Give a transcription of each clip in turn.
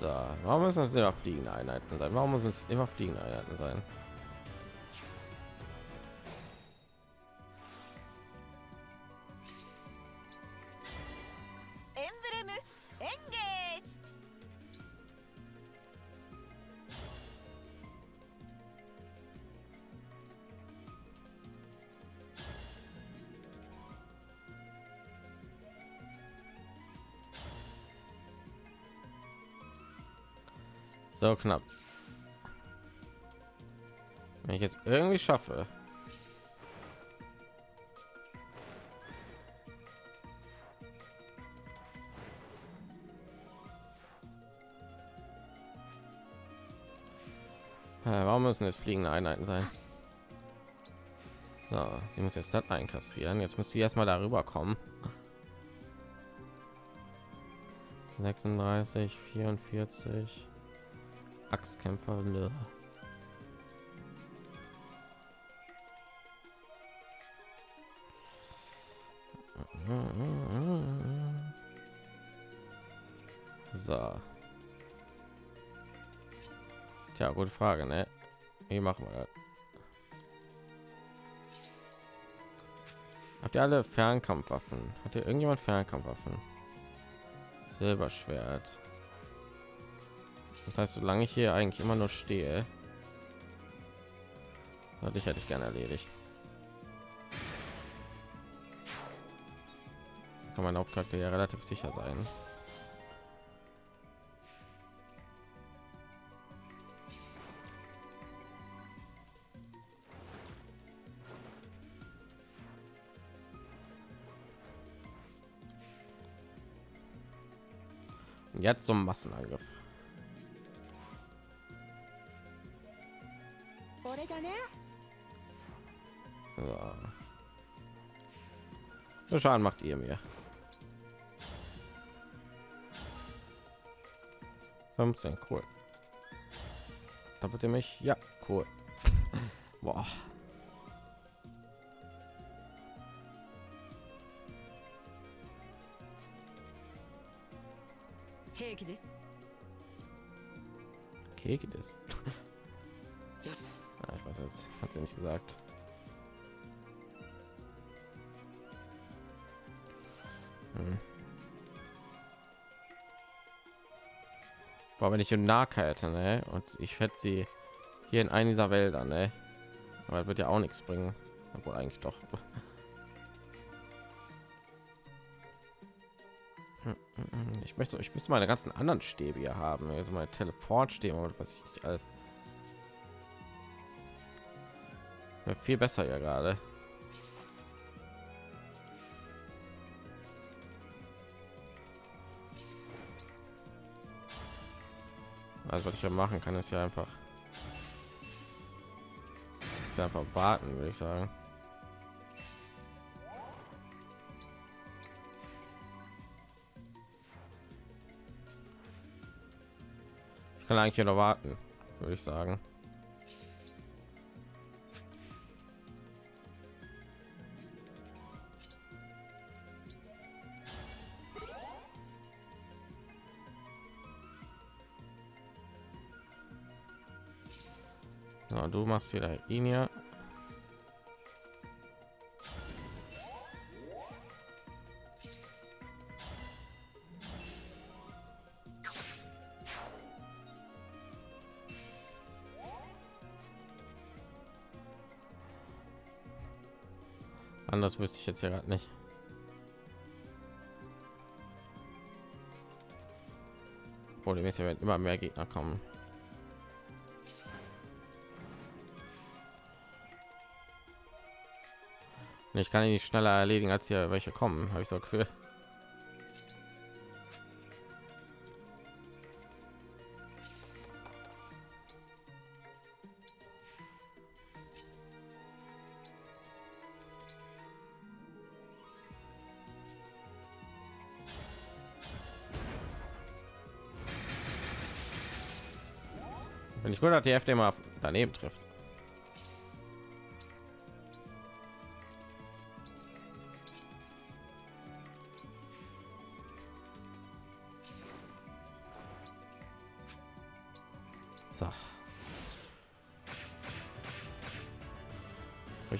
So, warum müssen das immer fliegende Einheiten sein? Warum muss es immer fliegende Einheiten sein? So knapp. Wenn ich jetzt irgendwie schaffe. Warum müssen es fliegende Einheiten sein? So, sie muss jetzt das einkassieren. Jetzt muss sie erstmal darüber kommen. 36, 44. Axtkämpfer. Ne. So. Tja, gute Frage, ne? Wie machen wir das? Habt ihr alle Fernkampfwaffen? Hat ihr irgendjemand Fernkampfwaffen? Silberschwert. Das heißt, solange ich hier eigentlich immer nur stehe, hatte ich hätte ich gerne erledigt. Kann mein Hauptcharakter ja relativ sicher sein. Jetzt zum Massenangriff. So. Schaden macht ihr mir. 15, cool. Da ihr mich, ja, cool. Boah. Keke des. Keke des. Ich weiß jetzt, hat sie nicht gesagt. Hm. Wenn ich Nahke hätte, ne? Und ich hätte sie hier in einer dieser Wälder, ne? Aber wird ja auch nichts bringen. Obwohl eigentlich doch. Ich möchte, ich müsste meine ganzen anderen Stäbe hier haben, also meine Teleportstäbe oder was ich nicht alles. Viel besser ja gerade. Also was ich ja machen kann, ist ja einfach, ist ja einfach warten, würde ich sagen. Ich kann eigentlich noch warten, würde ich sagen. Machst wieder ihn ja. Anders wüsste ich jetzt ja gerade nicht. Problem ist, wenn immer mehr Gegner kommen. Ich kann ihn nicht schneller erledigen, als hier welche kommen, habe ich so Gefühl. Wenn ich gut, dass die FD mal daneben trifft.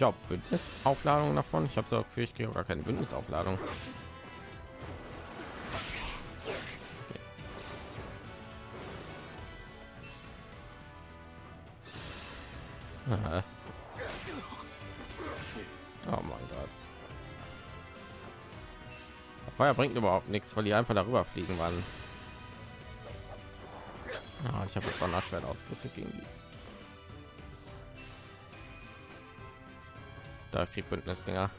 Ich habe Bündnisaufladung davon. Ich habe so für ich gar keine Bündnisaufladung. Aha. Oh mein Gott. Feuer bringt überhaupt nichts, weil die einfach darüber fliegen waren. Ja, ich habe jetzt Donnerschwert ausgerüstet gegen die. Da kriegt Bündnis Dinger.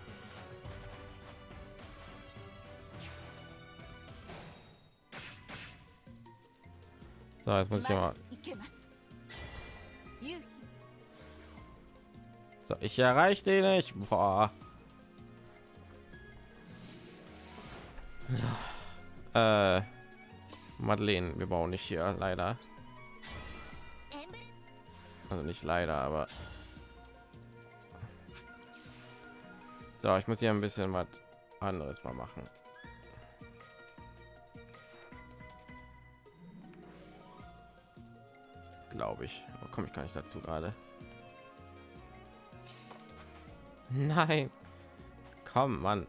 So, jetzt muss ich mal. So, ich erreiche den nicht. Boah. Äh, Madeleine, wir bauen nicht hier leider. Also nicht leider, aber so, ich muss hier ein bisschen was anderes mal machen. Glaube ich, aber komme ich gar nicht dazu gerade. Nein, komm, Mann.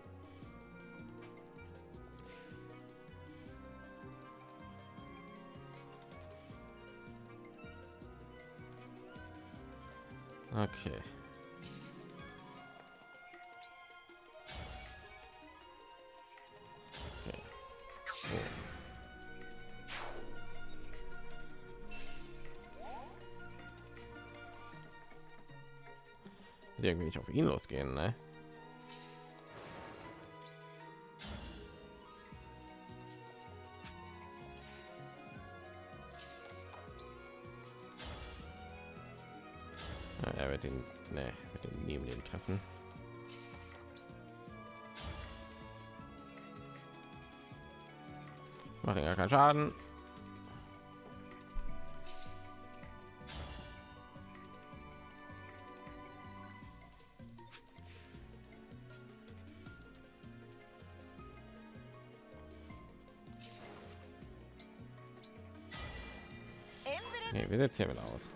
Okay. Irgendwie nicht auf ihn losgehen, ne? er wird ihn, ne, mit dem neben den treffen. Macht ja keinen Schaden. Setzen hier wieder aus.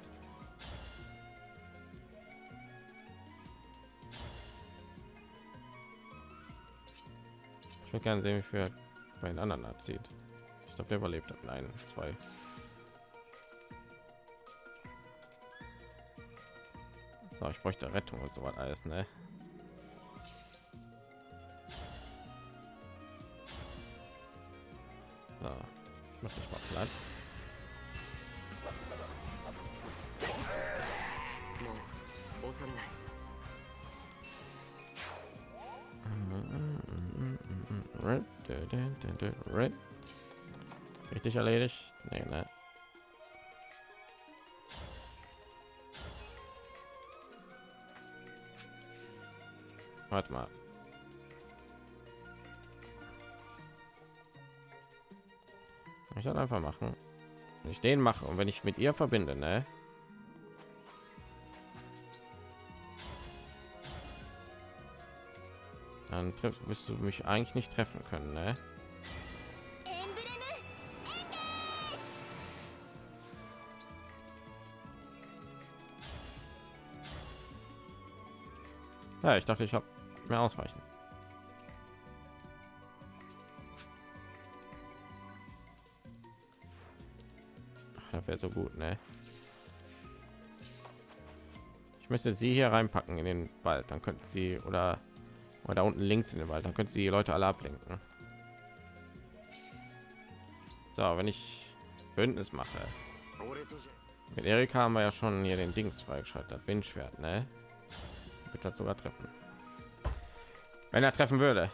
Ich will gerne sehen, wie viel bei den anderen abzieht. Ich glaube, der überlebt hat. Nein, zwei. So, ich bräuchte Rettung und so was alles, ne? Erledigt? Nee, ne? Warte mal. Ich dann einfach machen. Wenn ich den mache und wenn ich mit ihr verbinde, ne? Dann trifft, wirst du mich eigentlich nicht treffen können, ne? Ja, ich dachte, ich habe mehr ausweichen. Das wäre so gut, ne? Ich müsste sie hier reinpacken in den Wald, dann könnten sie oder oder da unten links in den Wald, dann können sie die Leute alle ablenken. So, wenn ich Bündnis mache. Mit Erika haben wir ja schon hier den Dings freigeschaltet, Windschwert, ne? Wird das sogar treffen. Wenn er treffen würde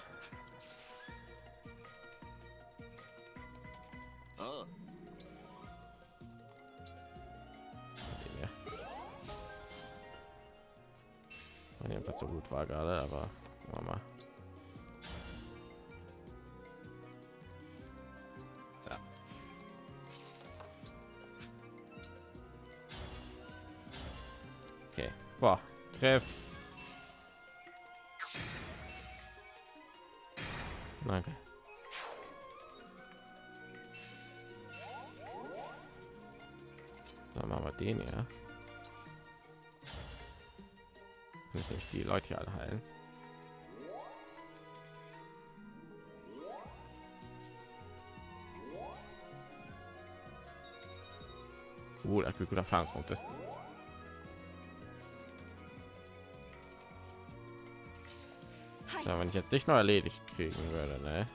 Gibt gute Erfahrungspunkte. Ja, wenn ich jetzt dich noch erledigt kriegen würde, ne?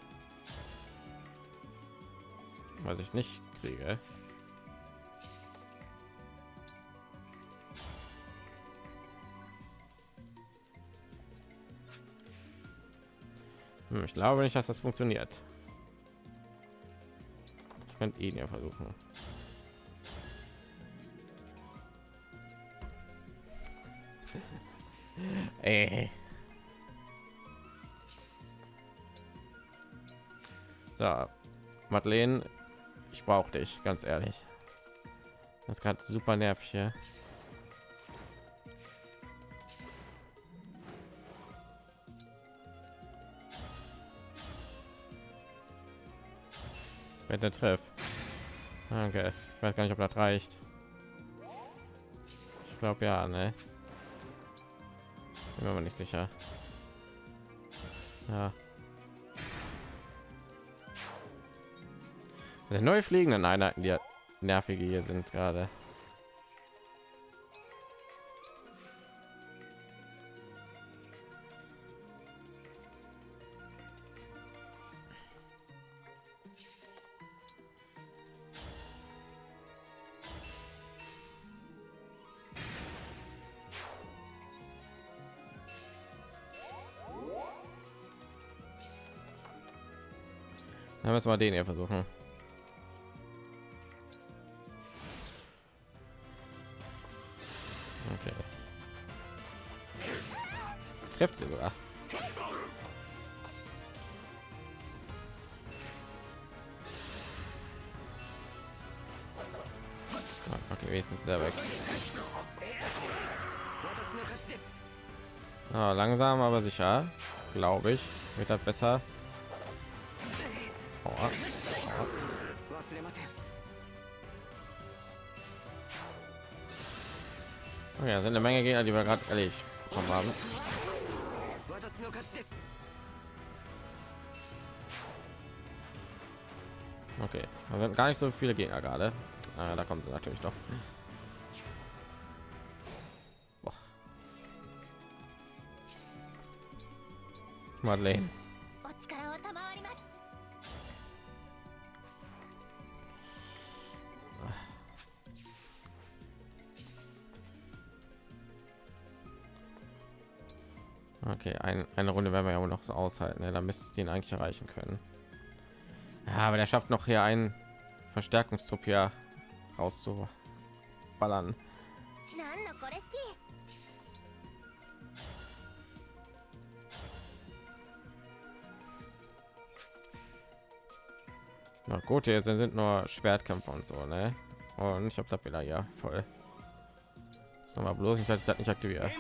Was ich nicht kriege. Ich glaube nicht, dass das funktioniert. Ich könnte ihn ja versuchen. Ey. So, Madeleine, ich brauche dich, ganz ehrlich. Das ist gerade super nervig hier. Wenn der Treff. Okay, ich weiß gar nicht, ob das reicht. Ich glaube ja, ne? Bin mir nicht sicher. Ja. Neue fliegenden Einheiten, die nervige hier sind gerade. Dann müssen wir den hier versuchen. Okay. Trifft sie sogar. Ah, Okay, wenigstens sehr weg. Ah, langsam aber sicher, glaube ich, wird das besser. Sind eine Menge Gegner, die wir gerade erledigt bekommen haben. Okay, da sind gar nicht so viele Gegner gerade. Ah, da kommen sie natürlich doch. Madeleine. Okay, ein, eine Runde werden wir ja wohl noch so aushalten. Ne? Da müsste ich den eigentlich erreichen können. Ja, aber der schafft noch hier einen Verstärkungstrupp hier rauszuballern. Na gut, hier sind nur Schwertkämpfer und so, ne? Und ich habe da wieder ja voll. Sag mal bloß, ich hatte das nicht aktiviert.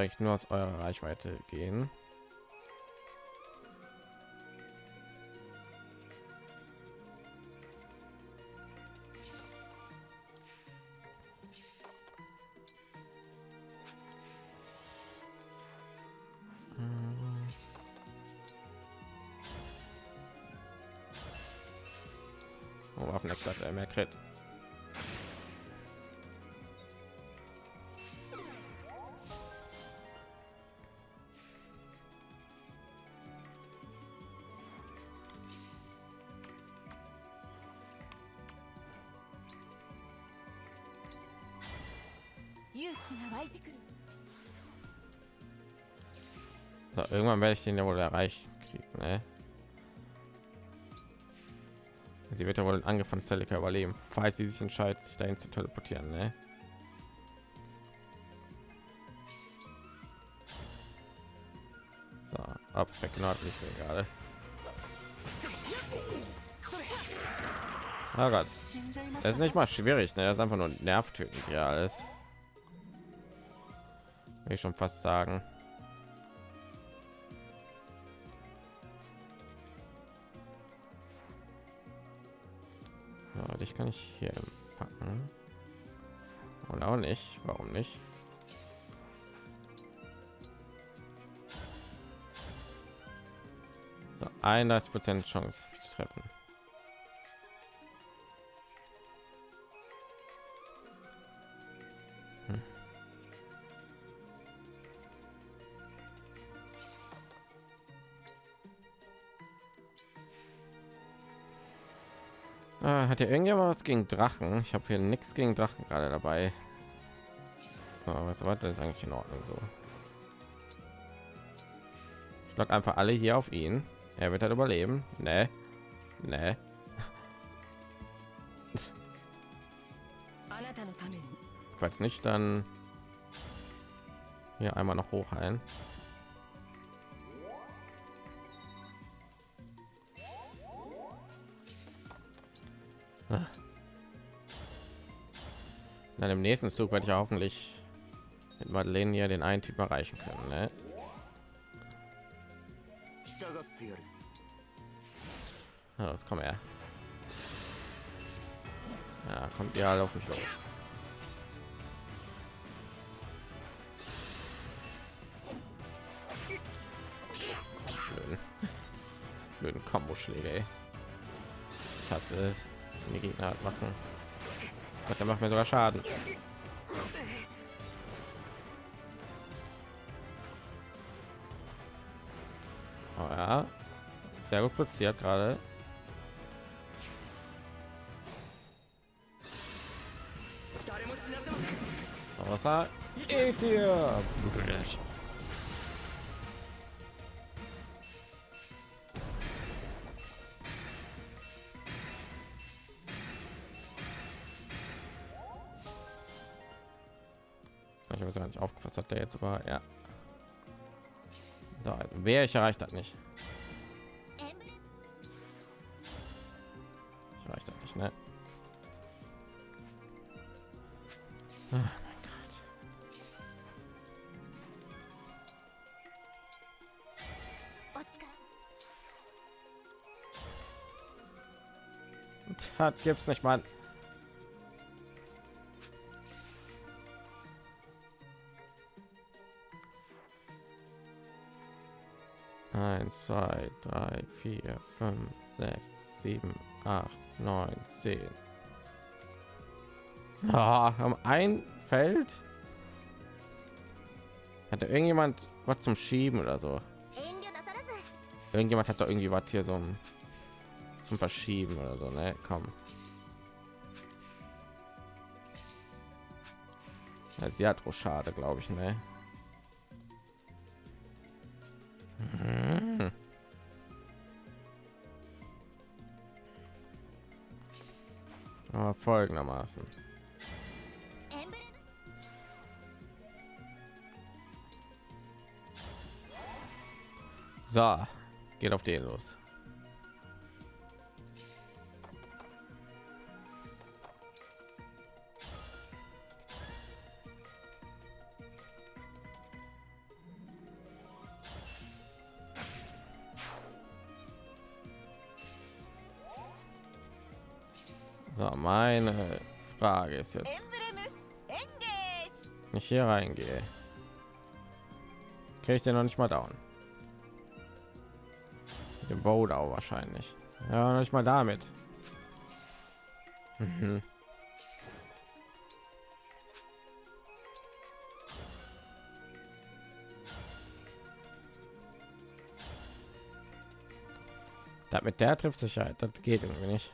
Eigentlich nur aus eurer Reichweite gehen. So, irgendwann werde ich den ja wohl erreichen ne? Sie wird ja wohl den Angriff von Celica überleben, falls sie sich entscheidet, sich dahin zu teleportieren, ne? So, ab, nicht so gerade. Oh Gott. Das ist nicht mal schwierig, ne? Das ist einfach nur nervtötend hier alles. Ich schon fast sagen. Ja, dich kann ich hier packen. Und auch nicht. Warum nicht? So, 31 Prozent Chance zu treffen. Hat ja irgendjemand was gegen Drachen? Ich habe hier nichts gegen Drachen gerade dabei. Aber was war das ist eigentlich in Ordnung so? Ich schlag einfach alle hier auf ihn. Er wird halt überleben. Ne, ne. Falls nicht, dann hier einmal noch hoch ein. Dann im nächsten Zug werde ich hoffentlich mit Madeleine hier den einen Typ erreichen können. Ne? Ja, das kommt er. Ja, kommt ja auf mich los. Blöden, Blöden Kombo-Schläge. Ich hasse es, die Gegner halt machen. Gott, der macht mir sogar Schaden. Oh ja, sehr gut platziert gerade. Wasser geht das hat er jetzt sogar ja da wäre ich erreicht hat nicht ich erreicht hat nicht ne? Oh gibt's nicht, Mann. 3, 4, 5, 6, 7, 8, 9, 10. Ah, haben ein Feld. Hat da irgendjemand was zum Schieben oder so? Irgendjemand hat da irgendwie was hier so ein, zum Verschieben oder so, ne? Komm. Ja, sehr schade, glaube ich, ne? folgendermaßen. So geht auf den los. das jetzt? Nicht hier reingehe. Kriege ich den noch nicht mal down. Mit dem wahrscheinlich. Ja, noch nicht mal damit. Mhm. Damit der trifft sich halt, das geht irgendwie nicht.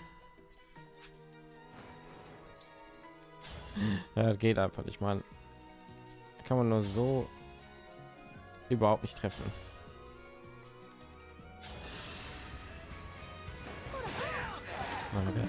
Ja, geht einfach nicht, man. Kann man nur so überhaupt nicht treffen. Okay.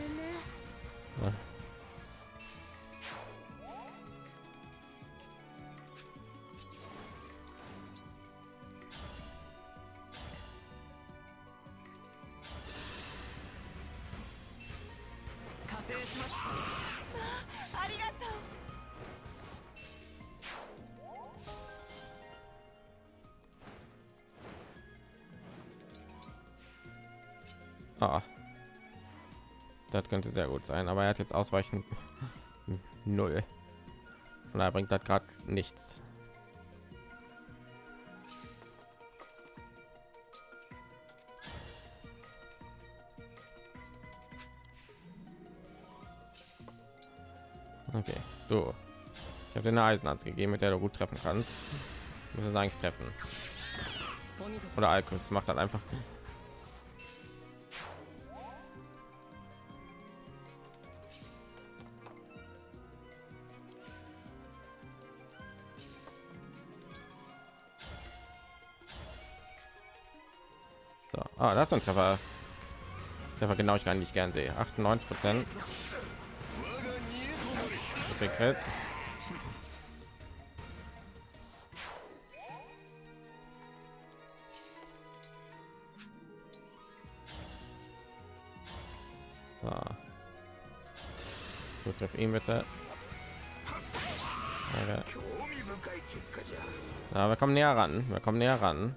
Gut sein, aber er hat jetzt ausweichen null. Von daher bringt das gerade nichts. Okay, du. Ich habe dir eine Eisenarzt gegeben, mit der du gut treffen kannst. Muss es eigentlich treffen. Oder Alkus macht dann einfach. So, das ist ein Treffer. Treffer genau ich gar nicht gern sehe. 98 Prozent. So. Gut, auf ihn bitte. Ja, wir kommen näher ran. Wir kommen näher ran.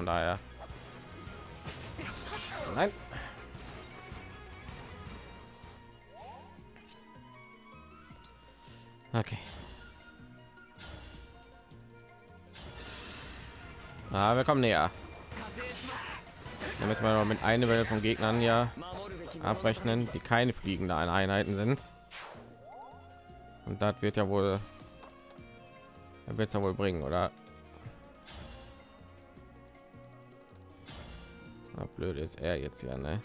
Von daher. Nein. Okay. Ah, wir kommen näher. Da müssen wir noch mit einer Welle von Gegnern ja abrechnen, die keine fliegende Einheiten sind. Und das wird ja wohl wird es ja wohl bringen, oder? Blöd ist er jetzt ja, ne?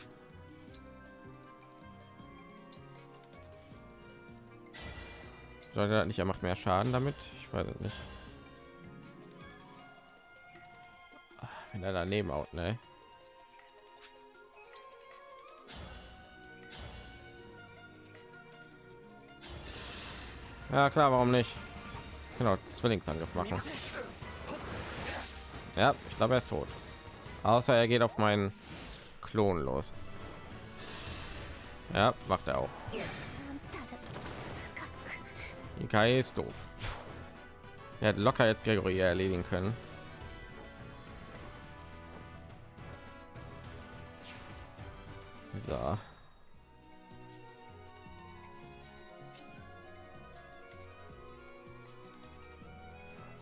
Sollte nicht, er macht mehr Schaden damit? Ich weiß es nicht. Ah, Wenn er daneben haut, ne? Ja klar, warum nicht? Genau, Zwillingsangriff machen. Ja, ich glaube, er ist tot. Außer er geht auf meinen Klon los. Ja, macht er auch. Kai ist doof. Er hat locker jetzt Gregory erledigen können. So.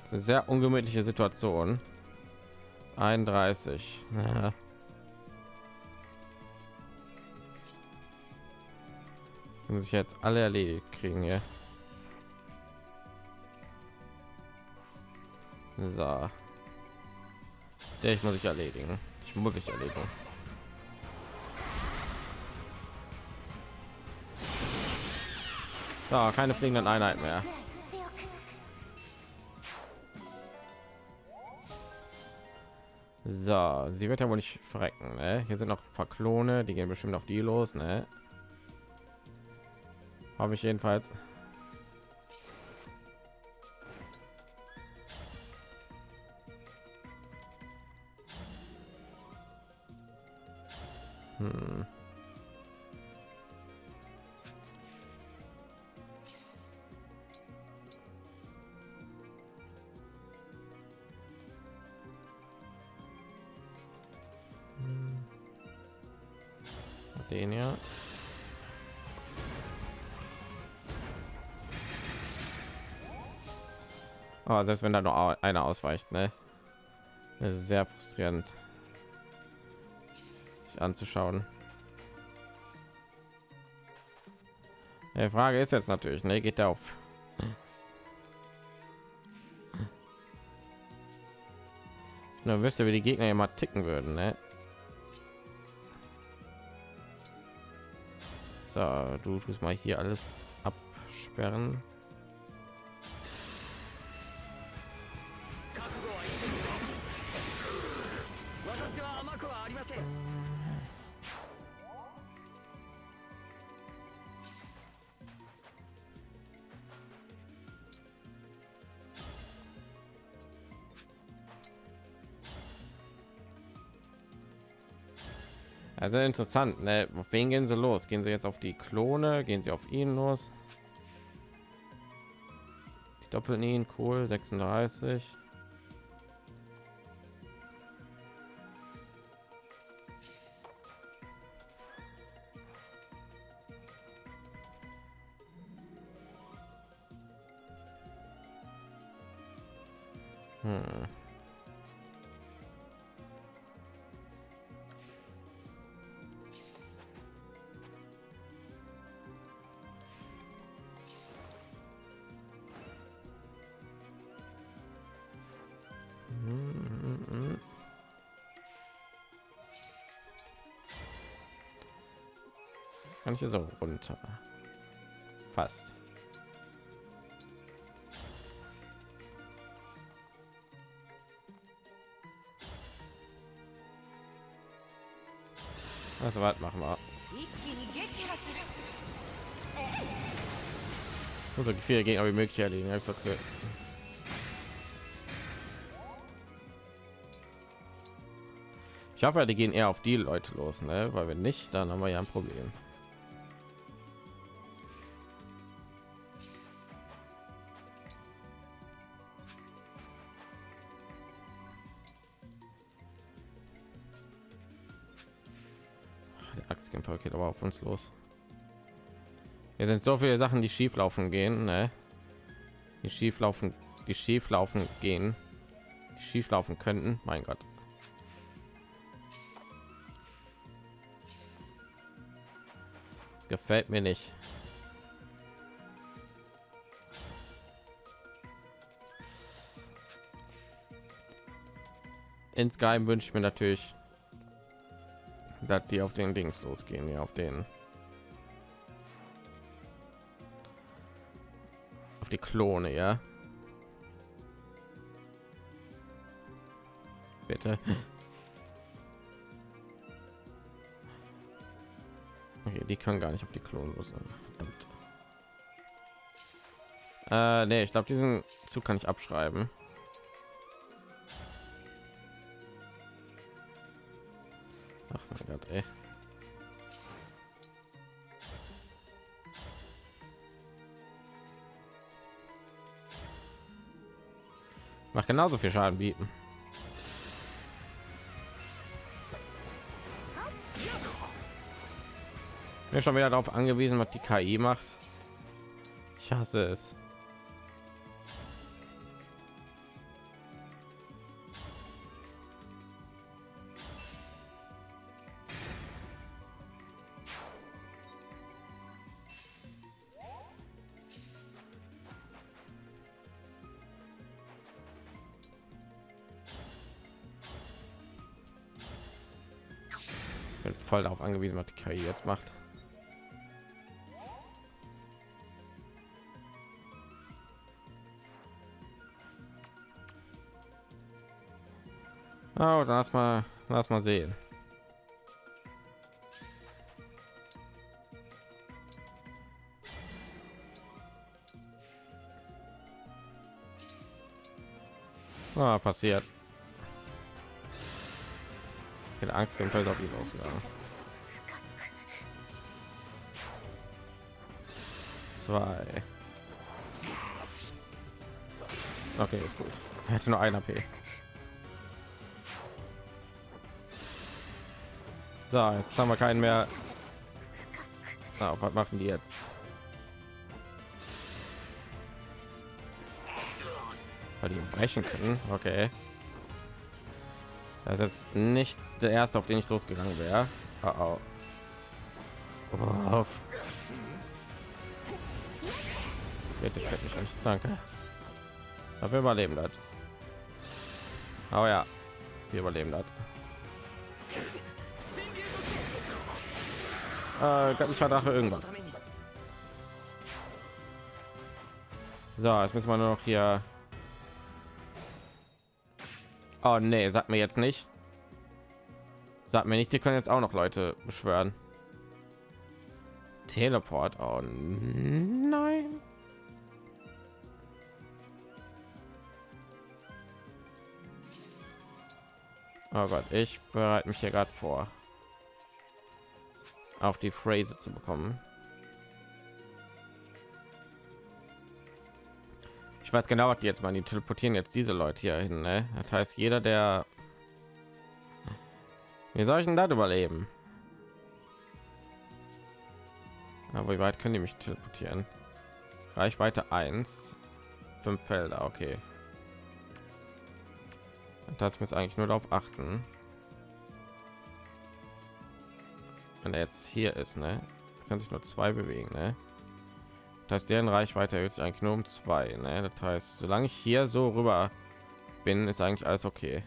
sehr ungemütliche Situation. 31. Ja. Sich jetzt alle erledigt kriegen hier. So. Der ich muss ich erledigen. Ich muss ich erledigen. So, keine fliegenden Einheiten mehr. So, sie wird ja wohl nicht verrecken. Ne? Hier sind noch ein paar Klone, die gehen bestimmt auf die los. Ne? Habe ich jedenfalls. Hm. Oh, selbst wenn da nur einer ausweicht, ne? Das ist sehr frustrierend, sich anzuschauen. Die Frage ist jetzt natürlich, ne, geht auf? Nur wüsste, wie die Gegner immer ticken würden, ne? So, du tust mal hier alles absperren. Also interessant, ne? Auf wen gehen sie los? Gehen sie jetzt auf die Klone? Gehen sie auf ihn los? Die doppeln ihn, cool, 36. hier so runter. Äh, fast. Also was machen wir? Unser Gefühl gegen aber möglich erledigen. Ich okay. Ich hoffe, die gehen eher auf die Leute los, ne? Weil wir nicht, dann haben wir ja ein Problem. Aber auf uns los. Hier sind so viele Sachen, die schief laufen gehen, ne? Die schief laufen, die schief laufen gehen, die schief laufen könnten. Mein Gott. Das gefällt mir nicht. Insgeheim wünsche ich mir natürlich, dass die auf den Dings losgehen, ja, auf den auf die Klone, ja. Bitte. Okay, die kann gar nicht auf die Klone los. Verdammt. Äh, nee, ich glaube, diesen Zug kann ich abschreiben. Mein Gott, ey. Macht genauso viel Schaden bieten. Mir schon wieder darauf angewiesen, was die KI macht. Ich hasse es. Voll darauf angewiesen, was die KI jetzt macht. Oh, lass mal, lass mal sehen. Ah, passiert. Ich hätte Angst, Kämpfer ist auf ihn ausgegangen. Zwei. Okay, ist gut. Er hätte nur ein AP. So, jetzt haben wir keinen mehr. Ah, was machen die jetzt? Weil die brechen können. Okay. Das ist jetzt nicht der erste, auf den ich losgegangen wäre. Oh, oh. Oh. Bitte, bitte nicht. Danke. Aber wir überleben das. Oh ja, wir überleben das. Äh, göttlicher Drache irgendwas. So, jetzt müssen wir nur noch hier. Oh nee, sagt mir jetzt nicht. Sagt mir nicht, die können jetzt auch noch Leute beschwören. Teleport. Oh. Oh Gott, ich bereite mich hier gerade vor. auf die Phrase zu bekommen. Ich weiß genau, was die jetzt mal die teleportieren jetzt diese Leute hier hin. Ne? Das heißt, jeder, der wie soll ich denn das überleben? Aber wie weit können die mich teleportieren? Reichweite 1, fünf Felder, okay. Das muss eigentlich nur darauf achten. Wenn er jetzt hier ist, ne, kann sich nur zwei bewegen, ne? Das heißt, deren Reichweite erhöht eigentlich nur um zwei, ne? Das heißt, solange ich hier so rüber bin, ist eigentlich alles okay.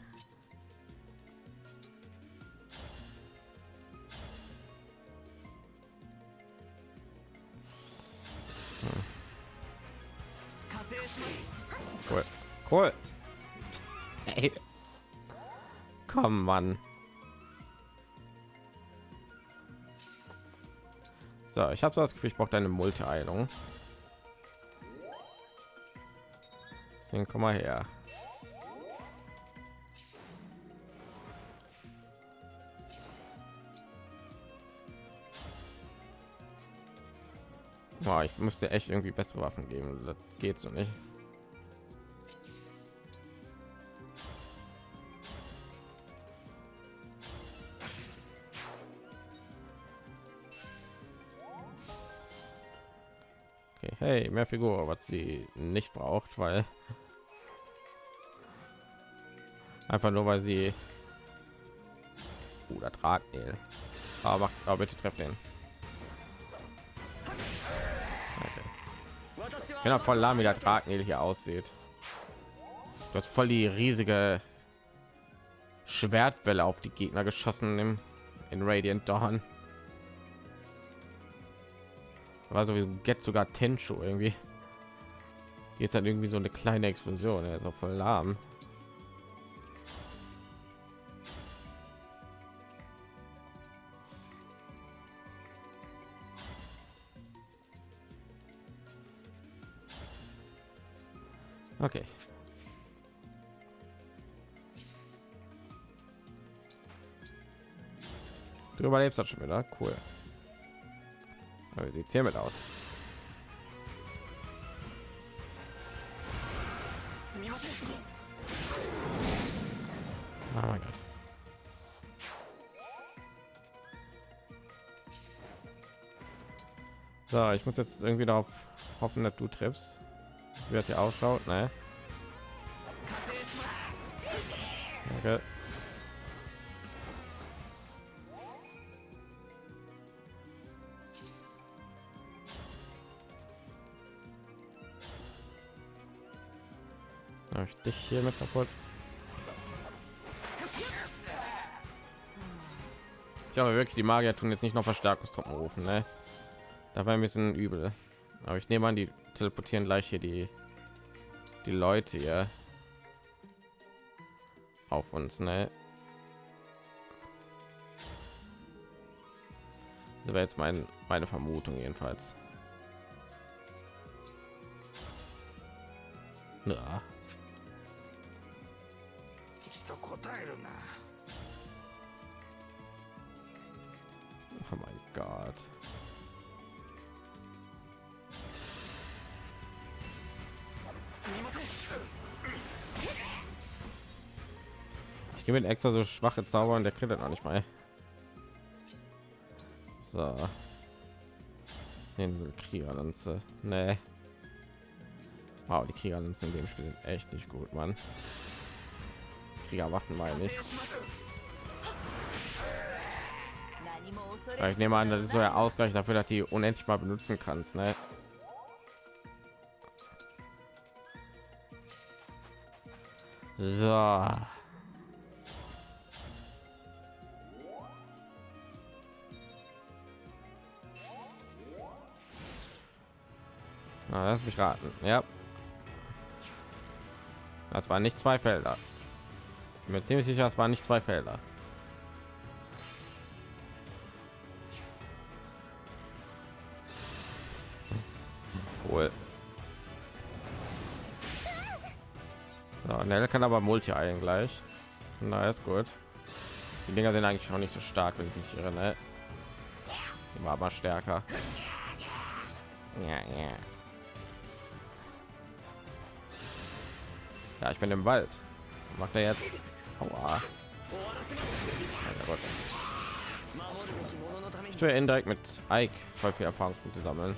Mann. So, ich habe so das Gefühl, ich brauche deine Multi-Eilung. Deswegen komm mal her. Boah, ich musste echt irgendwie bessere Waffen geben. Das geht so nicht. Hey, mehr Figur, was sie nicht braucht, weil einfach nur weil sie oder Drahtnähl. Aber, aber bitte treff den. Genau, voll lahm, wie der Drahtnähl hier aussieht. Du hast voll die riesige Schwertwelle auf die Gegner geschossen im, in Radiant Dawn. War sowieso get sogar Tencho irgendwie. Jetzt hat irgendwie so eine kleine Explosion. Er ist auch voll lahm. Okay. Du überlebst das schon wieder. Cool. Wie sieht's hiermit aus? Oh mein Gott. So, ich muss jetzt irgendwie darauf hoffen, dass du triffst. Hat hier ausschaut, ne? Okay. Hab ich dich hier mit kaputt? Ich glaube wirklich, die Magier tun jetzt nicht noch Verstärkungstruppen rufen, ne? Da war ein bisschen übel. Aber ich nehme an, die teleportieren gleich hier die die Leute hier auf uns, ne? Das wäre jetzt mein, meine Vermutung jedenfalls. Ja. Oh mein Gott. Ich gebe mir extra so schwache Zauber und der kriegt auch nicht mal. So. Nehmen sie Kriegerlanze. Nee. Wow, die Kriegerlanze in dem Spiel sind echt nicht gut, Mann. Kriegerwaffen meine ich. Ja, ich nehme an, das ist so der Ausgleich dafür, dass die unendlich mal benutzen kannst, ne? So. Na, lass mich raten. Ja. Das waren nicht zwei Felder. Ich bin mir ziemlich sicher, es waren nicht zwei Felder. Cool. So, Nell kann aber Multi ein gleich. Na, ist gut. Die Dinger sind eigentlich auch nicht so stark, wenn ich mich irre. Ne? war mal stärker. Ja, ja. Ja, ich bin im Wald. Macht er jetzt? Aua. Ich will indirekt mit Ike voll viel Erfahrungspunkte sammeln.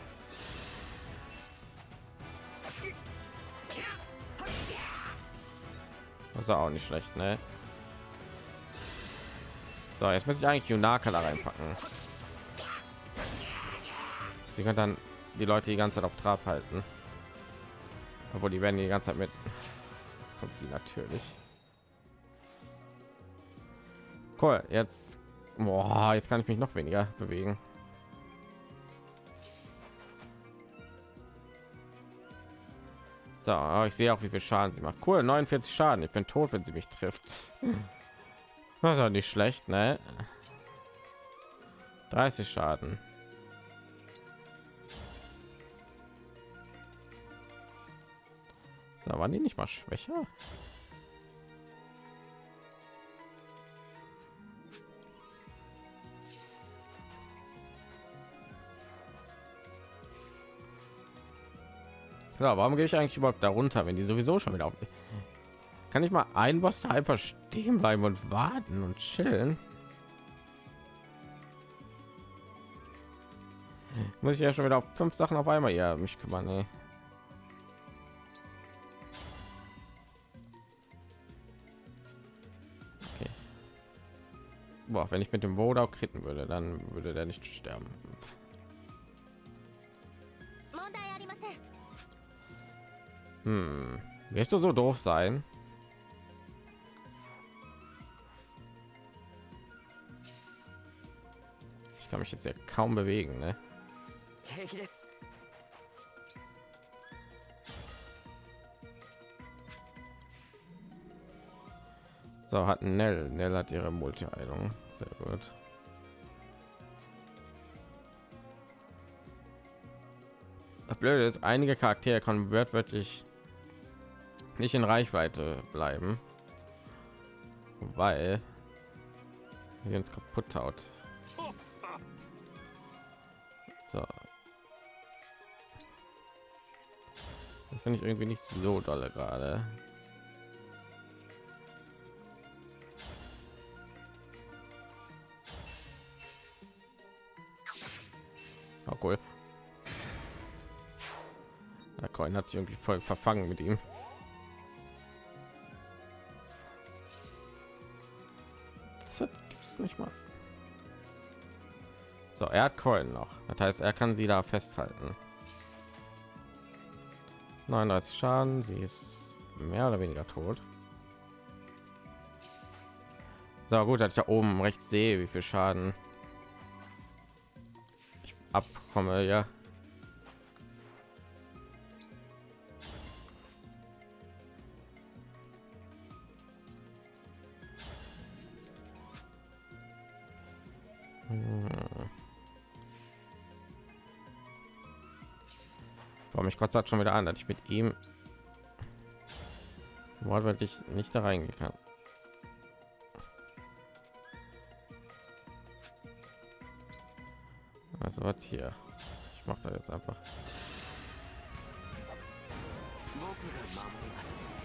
Das ist auch nicht schlecht, ne? So, jetzt muss ich eigentlich Junaka da reinpacken. Sie können dann die Leute die ganze Zeit auf Trab halten. Obwohl die werden die ganze Zeit mit. Jetzt kommt sie natürlich. Cool, jetzt. Boah, jetzt kann ich mich noch weniger bewegen. So, ich sehe auch, wie viel Schaden sie macht. Cool, 49 Schaden. Ich bin tot, wenn sie mich trifft. Das ist nicht schlecht, ne? 30 Schaden. So, waren die nicht mal schwächer? Ja, warum gehe ich eigentlich überhaupt darunter, wenn die sowieso schon wieder auf? Kann ich mal ein Boss einfach stehen bleiben und warten und chillen? Muss ich ja schon wieder auf fünf Sachen auf einmal ja mich kümmern. Nee. Okay. Boah, wenn ich mit dem Woda kritten würde, dann würde der nicht sterben. Hm. Wirst du so doof sein? Ich kann mich jetzt ja kaum bewegen, ne? So hat Nell. Nell hat ihre Multi-Heilung. Sehr gut. Das Blöde ist, einige Charaktere können wörtlich nicht in Reichweite bleiben, weil wir uns kaputt haut. So. Das finde ich irgendwie nicht so dolle gerade. Oh, cool. Der Coin hat sich irgendwie voll verfangen mit ihm. Das gibt's nicht mal. So, er hat Coin noch. Das heißt, er kann sie da festhalten. 39 Schaden, sie ist mehr oder weniger tot. So gut, dass ich da oben rechts sehe, wie viel Schaden ich abkomme, ja. kotzt schon wieder an, dass ich mit ihm wortwörtlich nicht da reingehen kann. Also was hier? Ich mache da jetzt einfach.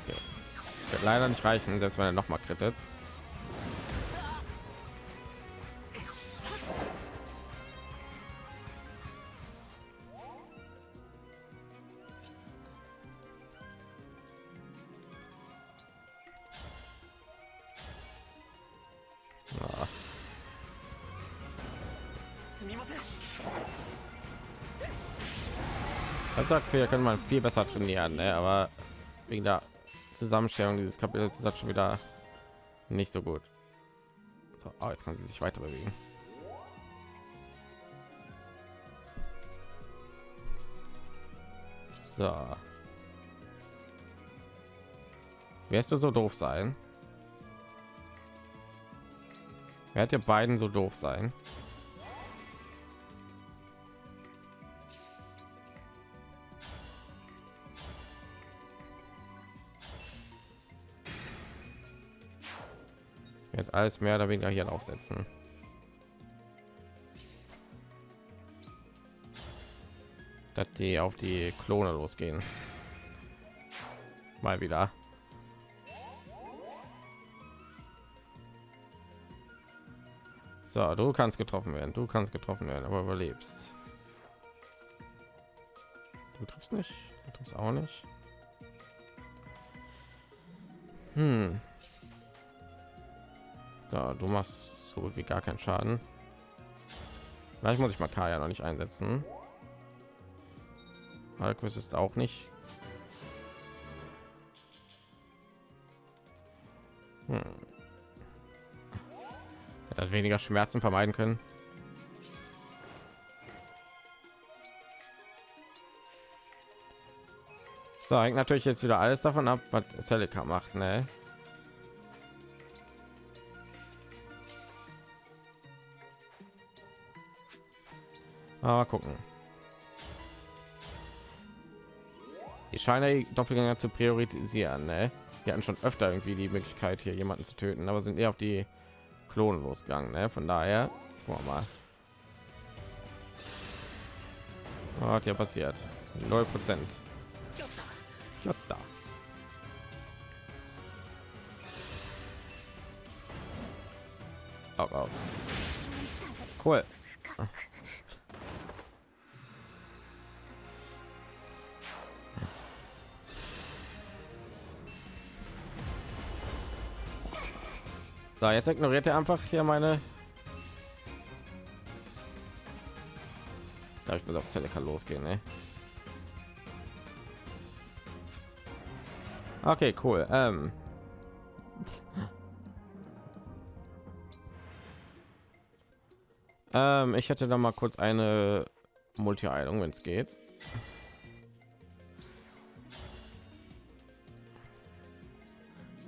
Okay. Wird leider nicht reichen, selbst wenn er noch mal krittet. Als sagt, wir können man viel besser trainieren, ne? aber wegen der Zusammenstellung dieses Kapitels ist das schon wieder nicht so gut. So, oh, jetzt kann sie sich weiter bewegen. So. Wirst du so doof sein? Werdet ihr beiden so doof sein? Alles mehr oder weniger hier aufsetzen. statt die auf die Klone losgehen. Mal wieder. So, du kannst getroffen werden. Du kannst getroffen werden, aber überlebst. Du triffst nicht. Du triffst auch nicht. Hm. So, du machst so wie gar keinen Schaden. Vielleicht muss ich mal Kaya noch nicht einsetzen. Alquist ist auch nicht. Hm. Das weniger Schmerzen vermeiden können. So, hängt natürlich jetzt wieder alles davon ab, was Celica macht, ne? Aber gucken. Ich scheine die Doppelgänger zu priorisieren, ne? Wir hatten schon öfter irgendwie die Möglichkeit, hier jemanden zu töten, aber sind eher auf die Klonen losgegangen, ne? Von daher, wir mal. Was hat hier passiert? Null Prozent. Ja, da. Oh, oh. Cool. So, jetzt ignoriert er einfach hier meine. Da ich muss auf Celica losgehen, ne? Okay, cool. Ähm. ähm, ich hätte da mal kurz eine Multi-Heilung, wenn es geht.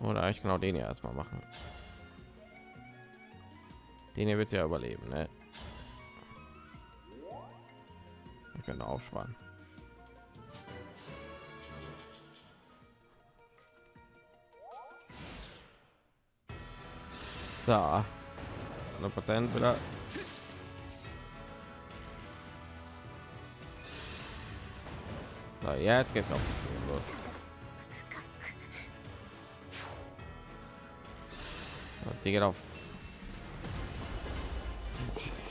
Oder ich genau den ja erstmal machen. Den hier wird ja überleben, ne? Ich könnte aufsparen. So, 100 Prozent wieder. So, jetzt geht's auch los. Sie geht auf.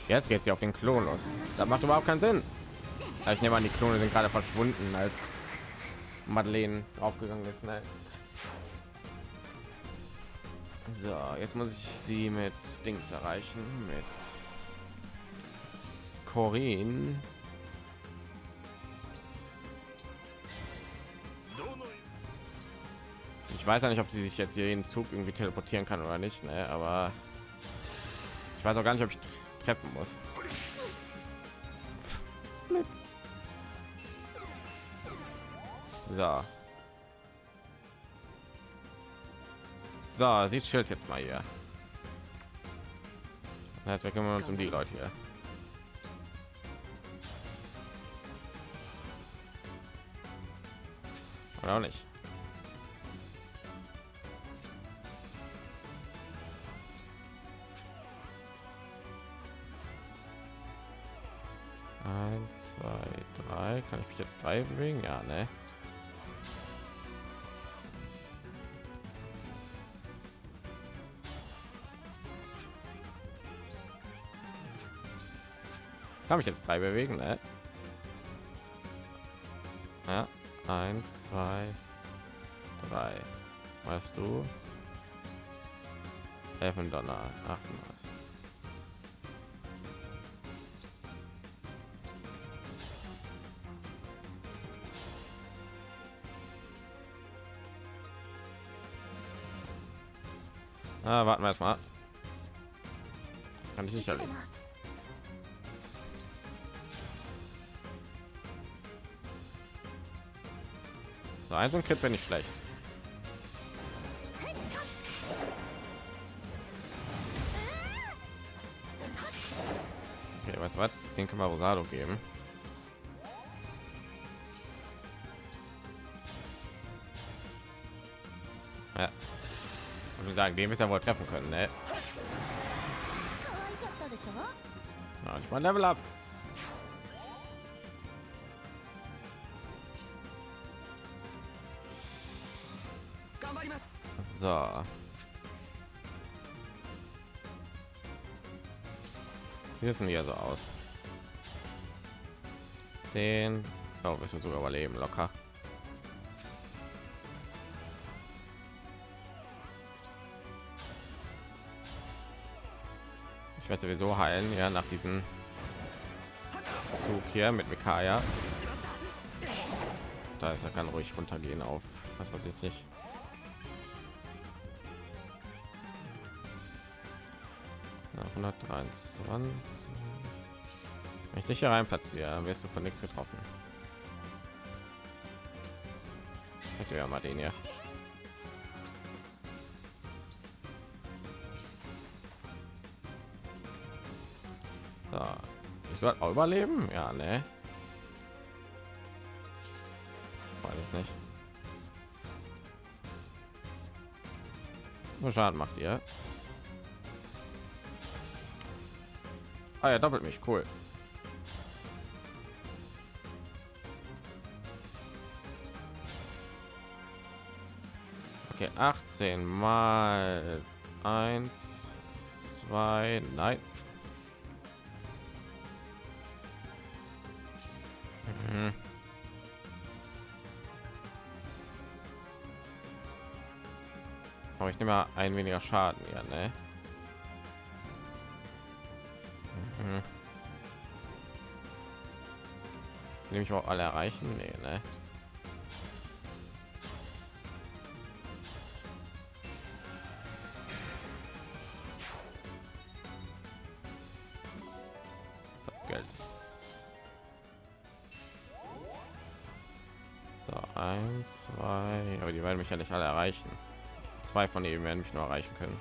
Jetzt geht sie auf den Klon los. Das macht überhaupt keinen Sinn. Ich nehme an, die Klone sind gerade verschwunden, als Madeleine aufgegangen ist. Ne? So, jetzt muss ich sie mit Dings erreichen, mit Corinne. Ich weiß ja nicht, ob sie sich jetzt hier in Zug irgendwie teleportieren kann oder nicht, ne? aber ich weiß auch gar nicht, ob ich treffen muss. Blitz. So. So, sieht Schild jetzt mal hier. Das heißt, wir kümmern uns um die Leute hier. Oder auch nicht. Kann ich mich jetzt drei bewegen? Ja, ne? Kann mich jetzt drei bewegen, ne? Ja, eins, zwei, drei. Weißt du? Elfen Donner, achtmal. Ah, warten wir erstmal. Kann ich nicht erleben. So, ein so ein Crit wäre nicht schlecht. Okay, weißt du was? Den können wir Rosado geben. sagen, den müssen ja wohl treffen können, ne? Na, ich mein Level ab. So. Wie wissen wir so aus? 10. Oh, wir sind sogar überleben, locker. Ich werde sowieso heilen, ja, nach diesem Zug hier mit Mikaya. Da ist er kann ruhig runtergehen auf was weiß jetzt nicht. Na, 123. Wenn ich dich hier rein platziere, wirst du von nichts getroffen. Ich ja mal den hier. Ich soll auch überleben? Ja, ne? Weiß nicht. Nur Schaden macht ihr. Ah ja, doppelt mich, cool. Okay, 18 mal 1, 2, nein. Ich nehme mal ein weniger Schaden, ja, ne? Mhm. Nehme ich auch alle erreichen? Nee, ne? Zwei von ihnen werden mich nur erreichen können.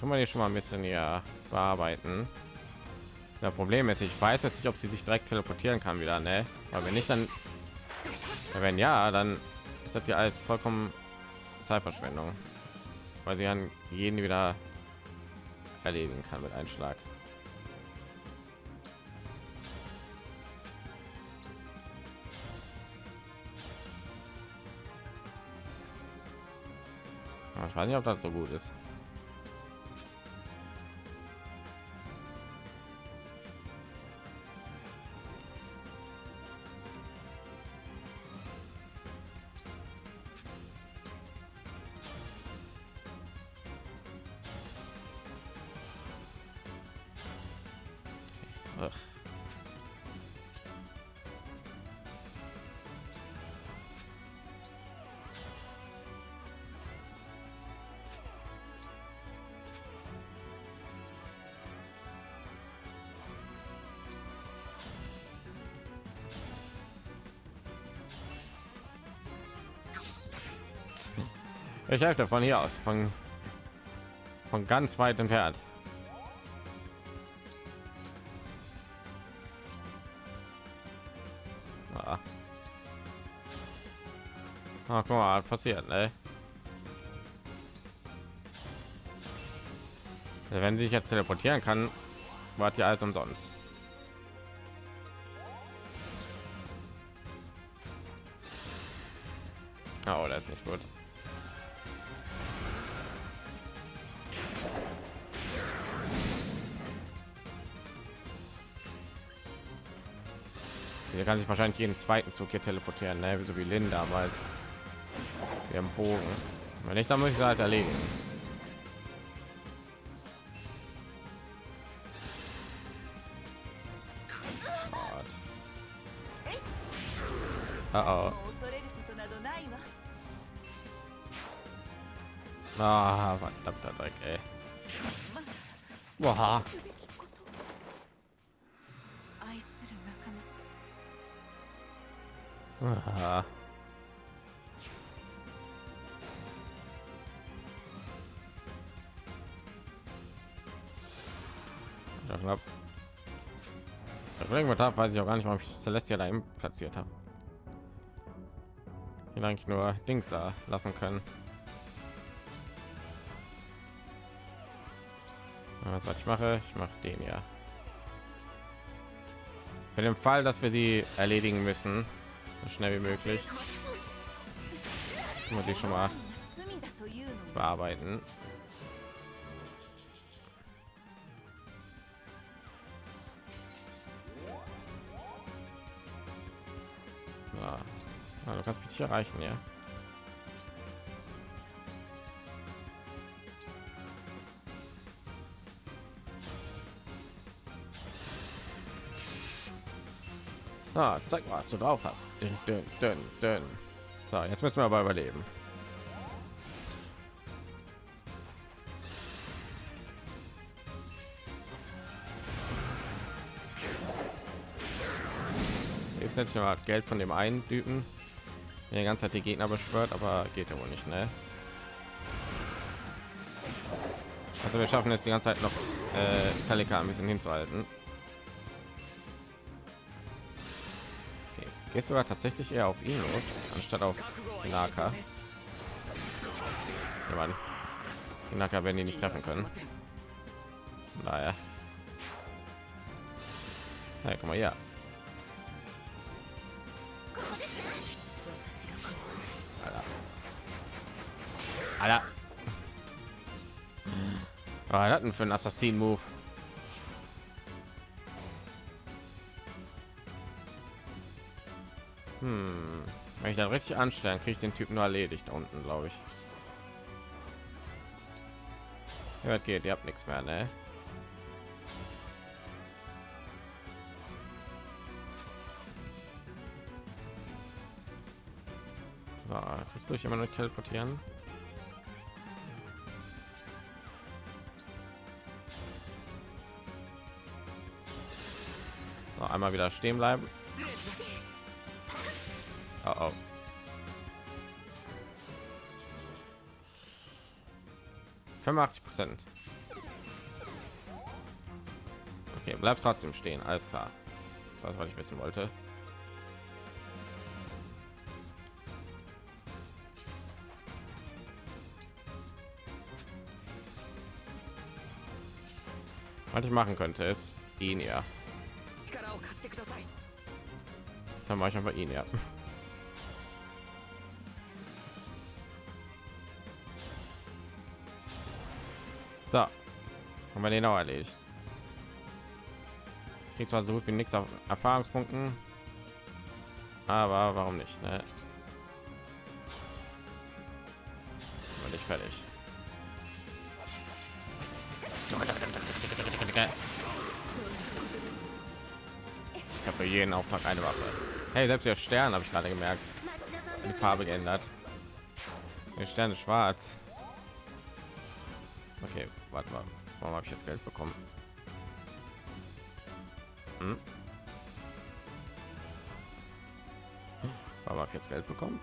Tun wir die schon mal ein bisschen ja bearbeiten. Das Problem ist, ich weiß jetzt nicht, ob sie sich direkt teleportieren kann wieder, ne? Aber wenn nicht, dann wenn ja, dann ist das ja alles vollkommen Zeitverschwendung, weil sie an jeden wieder erledigen kann mit einem Schlag. Ich weiß nicht, ob das so gut ist. Ich helfe von hier aus, von, von ganz weit entfernt. Ah. Ah, guck mal, passiert, ne? Wenn sie sich jetzt teleportieren kann, war ja alles umsonst. sich wahrscheinlich jeden zweiten Zug hier teleportieren, ne? so wie Lin damals. Wir haben Bogen. Wenn ich dann muss ich halt erledigen. Oh, oh. Ah, verdammter Dreck, ey. Boah. Aha. Ja, knapp. Irgendwas habe, weiß ich auch gar nicht, warum ich Celestia da platziert habe. Hier eigentlich nur Dings da lassen können. Was, was ich mache, ich mache den ja. Für den Fall, dass wir sie erledigen müssen, so schnell wie möglich. Muss ich schon mal bearbeiten. Ja. Also, du kannst mich erreichen ja. Ah, zeig mal, was du drauf hast. Dünn, dünn, dünn, dünn. So, jetzt müssen wir aber überleben. Jetzt ich noch Geld von dem einen Typen, der die ganze Zeit die Gegner beschwört, aber geht ja wohl nicht, ne? Also wir schaffen es die ganze Zeit noch äh, Celica ein bisschen hinzuhalten. Gehst aber tatsächlich eher auf ihn los, anstatt auf Naka. Ja, Mann. Die Naka werden die nicht treffen können. Naja. Ja, guck mal hier. Alter. Alter. Hat denn für ein Assassin-Move? Wenn ich dann richtig anstellen, kriege ich den Typ nur erledigt da unten, glaube ich. Ja, geht, ihr habt nichts mehr, ne? So, tust du dich immer nur teleportieren? So, einmal wieder stehen bleiben. Oh, oh. Prozent. Okay, bleibt trotzdem stehen. Alles klar. Das war, was ich wissen wollte. Was ich machen könnte, ist ihn ja. Dann mache ich einfach ihn ja. So, haben wir den auch erledigt. Kriegt zwar so gut wie nichts auf Erfahrungspunkten, aber warum nicht? Ne? Bin ich fertig. Ich habe für jeden Auftrag eine Waffe. Hey, selbst der Stern habe ich gerade gemerkt. Die Farbe geändert. Der Stern ist schwarz warte mal warum habe ich jetzt geld bekommen hm? warum habe ich jetzt geld bekommen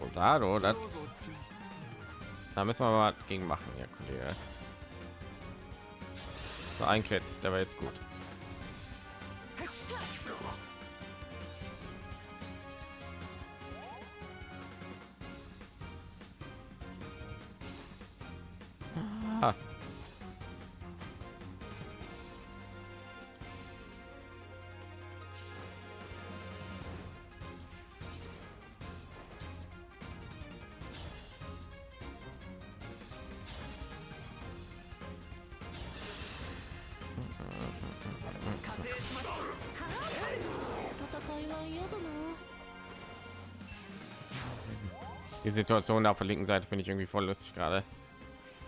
Rosado, das da müssen wir mal gegen machen, ja, Kollege. Ein Crit, der war jetzt gut. die Situation da auf der linken Seite finde ich irgendwie voll lustig gerade.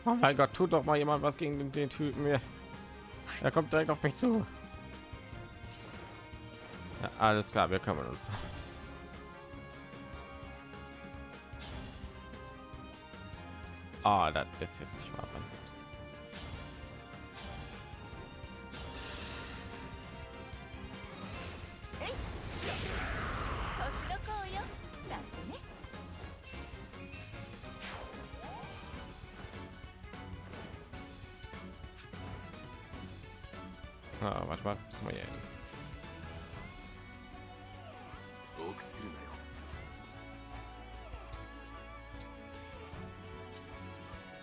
Oh mein Gott, tut doch mal jemand was gegen den, den Typen hier. Er kommt direkt auf mich zu. Ja, alles klar, wir kümmern uns. Ah, oh, das ist jetzt nicht wahr.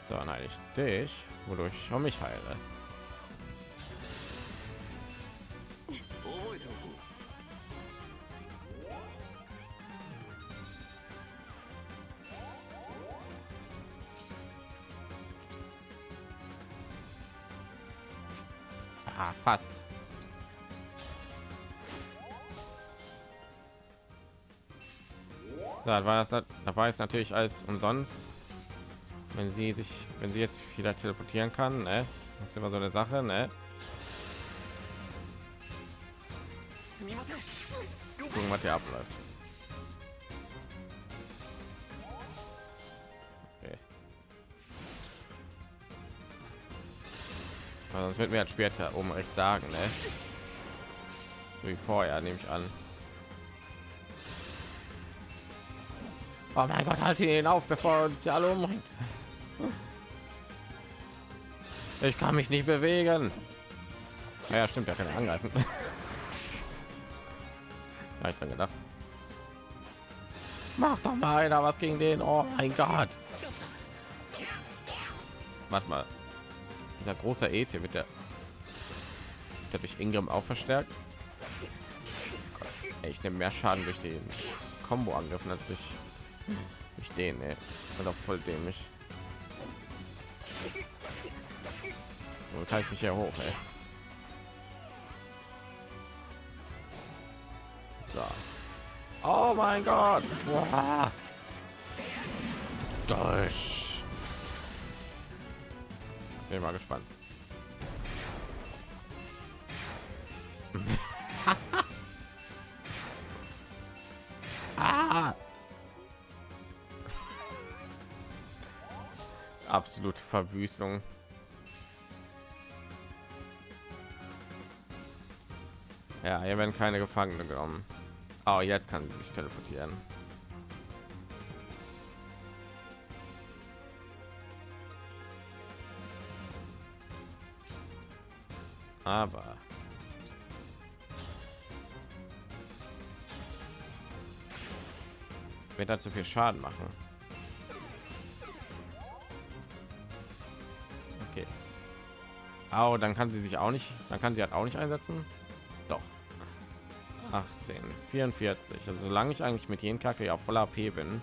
So, nein, ich dich, wodurch ich mich heile. Ah, fast. Da war das, da war es natürlich alles umsonst wenn sie sich, wenn sie jetzt wieder teleportieren kann, ne? Das ist immer so eine Sache, ne? Gucken, was hier abläuft. Okay. Sonst wird mir halt später oben recht sagen, ne? So wie vorher, nehme ich an. Oh mein Gott, halt ihn auf, bevor er uns ja alle umbringt. Ich kann mich nicht bewegen. Ja, stimmt, er kann ja angreifen. Ja, ich dran gedacht. Mach doch mal einer was gegen den. Oh mein Gott. Warte mal. Dieser große Et wird der, der durch Ingram auch verstärkt. Ey, ich nehme mehr Schaden durch den Combo angriffen als durch, durch den. Ey. Und auch voll dämlich. So teile ich mich hier hoch. Ey. So. Oh mein Gott. Boah. Durch. Bin mal gespannt. ah. Absolute Verwüstung. Ja, hier werden keine Gefangene genommen. Oh, jetzt kann sie sich teleportieren. Aber wird dazu viel Schaden machen. Okay. Oh, dann kann sie sich auch nicht, dann kann sie halt auch nicht einsetzen. Doch. 18, 44. Also solange ich eigentlich mit jedem Charakter auf voller AP bin,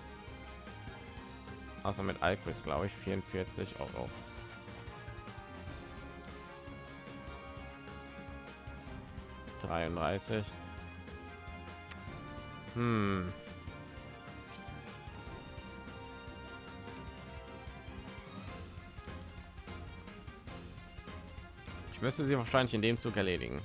außer mit Alquist, glaube ich, 44 auch auch. Dreiunddreißig. Hm. Ich müsste sie wahrscheinlich in dem Zug erledigen.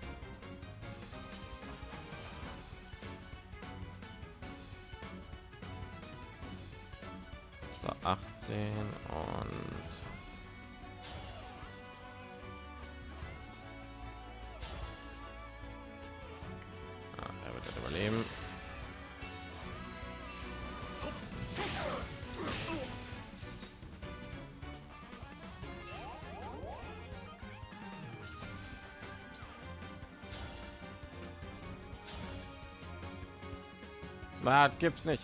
Salat gibt's nicht.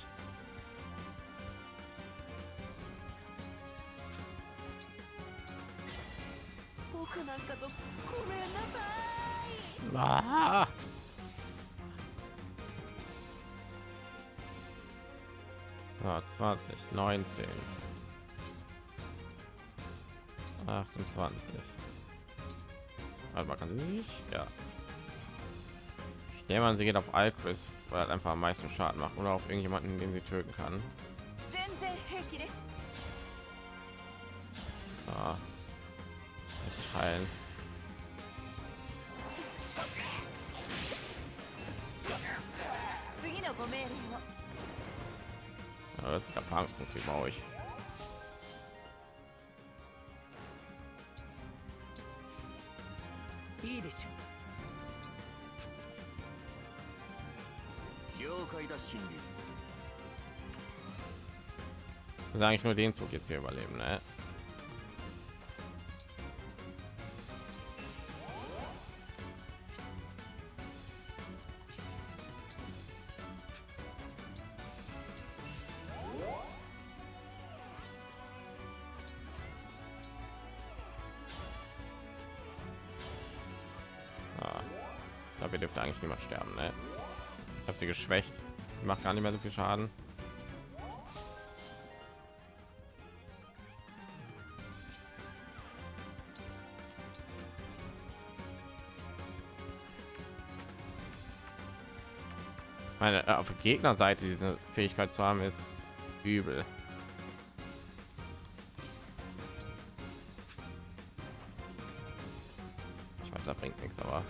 Ah. Ah, 20, 19, 28. Warte mal, kann sie sich? Ja. Nehme an, sie geht auf Alchris, weil er einfach am meisten Schaden macht oder auf irgendjemanden, den sie töten kann. Muss eigentlich nur den Zug jetzt hier überleben, ne? Ah, dürfte eigentlich niemand sterben, ne? Ich habe sie geschwächt. Die macht gar nicht mehr so viel Schaden. Meine äh, auf der Gegnerseite diese Fähigkeit zu haben ist übel. Ich weiß, da bringt nichts, aber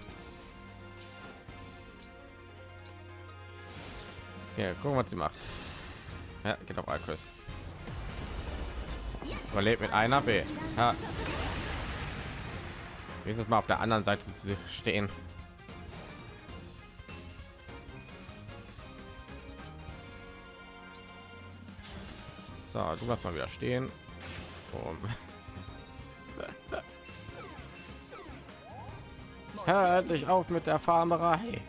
ja, gucken, was sie macht. Ja, geht auf Alkris. Überlebt mit einer B. Ja. Nächstes Mal auf der anderen Seite zu stehen. So, du machst mal wieder stehen. Um. Hör dich auf mit der Farmerei.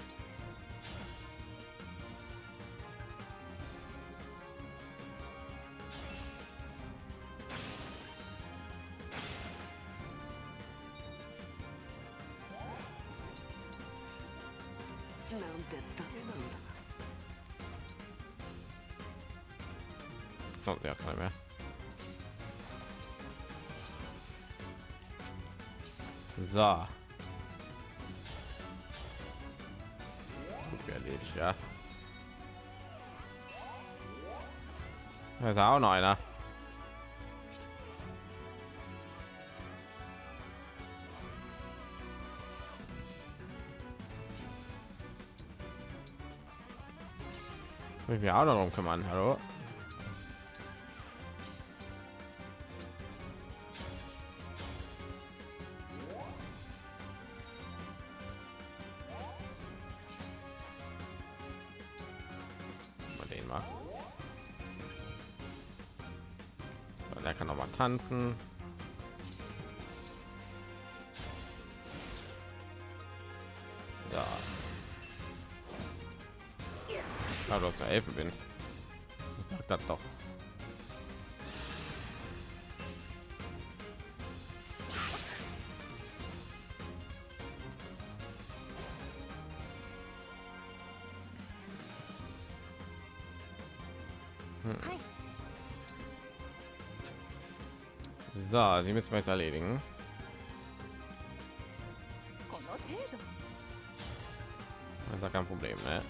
Da auch noch einer. Will ich mir auch noch drum kümmern. Hallo? Tanzen. Ja. Ah, du hast eine Elfenwind. Sagt das doch. So, die müssen wir jetzt erledigen. Das ist kein Problem, ne?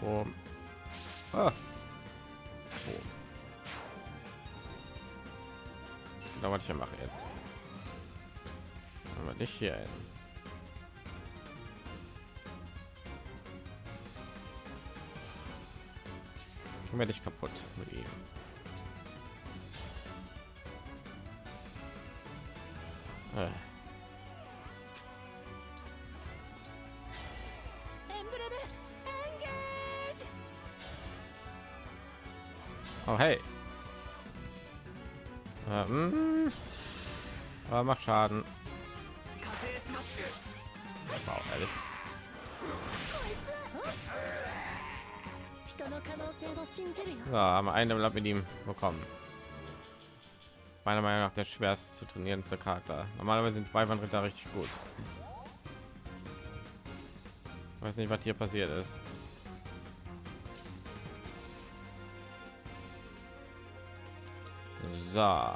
Boom. Ah. Boom. Genau, was ich hier mache jetzt. Aber nicht hier hin. Können wir dich kaputt mit ihm. Äh. Oh hey. Ähm. Aber macht Schaden. Wow, ehrlich. So, haben wir einen Level mit ihm bekommen. Meiner Meinung nach der schwerst zu trainierendste Charakter. Normalerweise sind Weibernritter richtig gut. Ich weiß nicht, was hier passiert ist. So.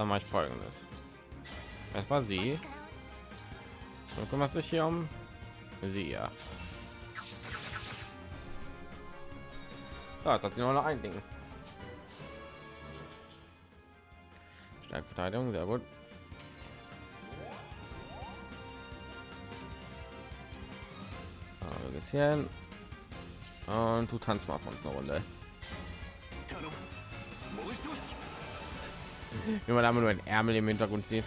Dann mache ich folgendes. Erstmal sie. Du kümmerst dich hier um sie ja. Jetzt hat sie nur noch ein Ding. Starke Verteidigung, sehr gut. Ein bisschen. Und du tanzt mal von uns eine Runde. wenn man aber nur ein Ärmel im Hintergrund sieht.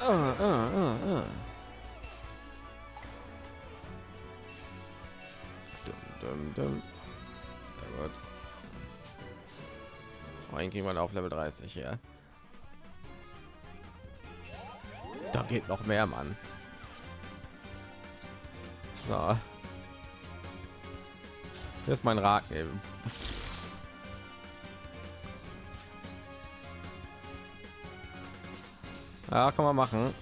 Ah, ah, ah, ah. auf Level 30, ja. Da geht noch mehr, Mann. So. Hier ist mein Rat eben. Ja, kann man machen.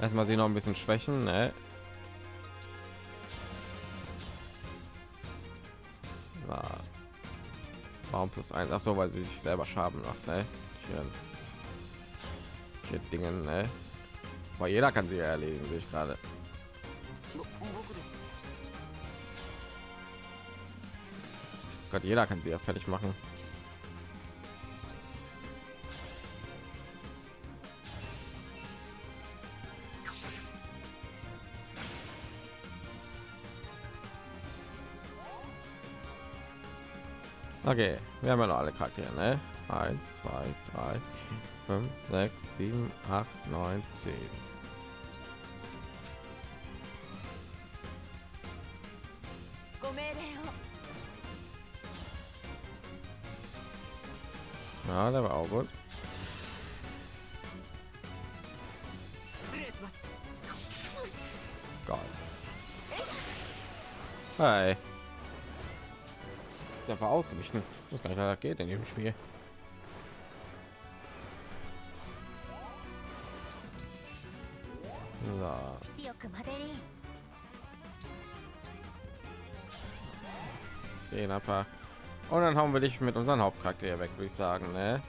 Erstmal sie noch ein bisschen schwächen, ne? Warum plus eins? Ach so, weil sie sich selber Schaden macht, ne? Hier Dingen, ne? Weil jeder kann sie erlegen, sehe ich gerade. Gott, jeder kann sie ja fertig machen. Okay, wir haben ja noch alle Charaktere, ne? 1, 2, 3, 5, 6, 7, 8, 9, 10. Ja, der war auch gut. 失礼します Gott. Hi. Ist einfach ausgewichen. Ich weiß gar nicht, was das geht in dem Spiel. So, 強くマデリーン den einfach. Und dann haben wir dich mit unseren Hauptcharakter hier weg, würde ich sagen, ne?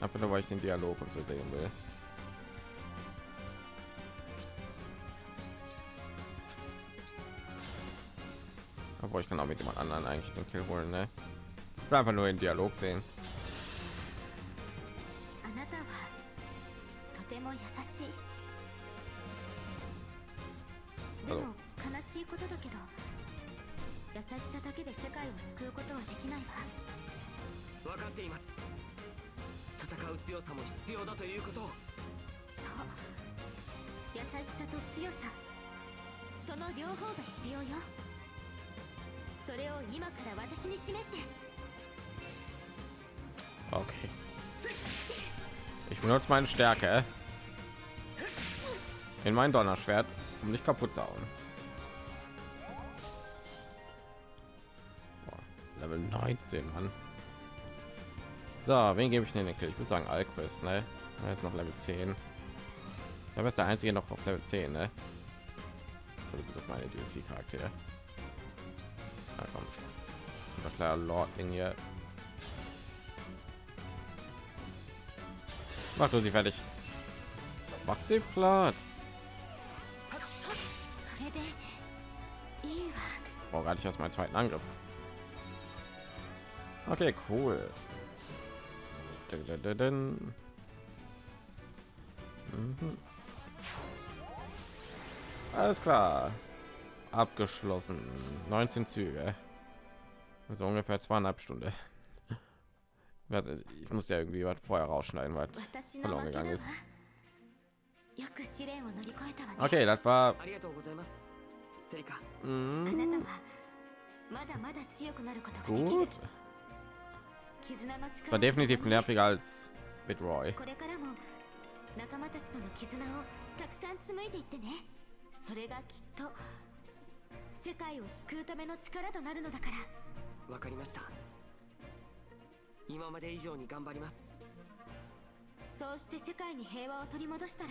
Einfach nur, weil ich den Dialog und so sehen will. Aber ich kann auch mit jemand anderen eigentlich den Kill holen, ne? Ich will einfach nur den Dialog sehen. Also. 優しさだけで世界を救うことはできないわ。分かっています。戦う強さも必要だということを。そう。優しさと強さ。その両方が必要よ。それを今から私に示して。Okay. Ich benutze meine Stärke in mein Donnerschwert, um nicht kaputt zu hauen. 13 an so wen gebe ich denn ich würde sagen alquist ne? Er ist noch level 10 da ist der einzige noch auf level 10 ne? Also meine dlc Charakter. Na, komm. Na klar lordling hier. Mach du sie fertig. Mach sie platt. Brauche gar nicht aus meinem zweiten Angriff. Okay, cool. Mhm. Alles klar. Abgeschlossen. 19 Züge. Also ungefähr zweieinhalb Stunden. Ich muss ja irgendwie was vorher rausschneiden, weil verloren gegangen ist. Okay, das war... Mhm. Gut. 絆の War 力 definitiv nerviger als Bitroy. これからも仲間たちとの絆をたくさん紡いでいってね。それがきっと世界を救うための力となるのだから。わかりました。今まで以上に頑張ります。そうして世界に平和を取り戻したら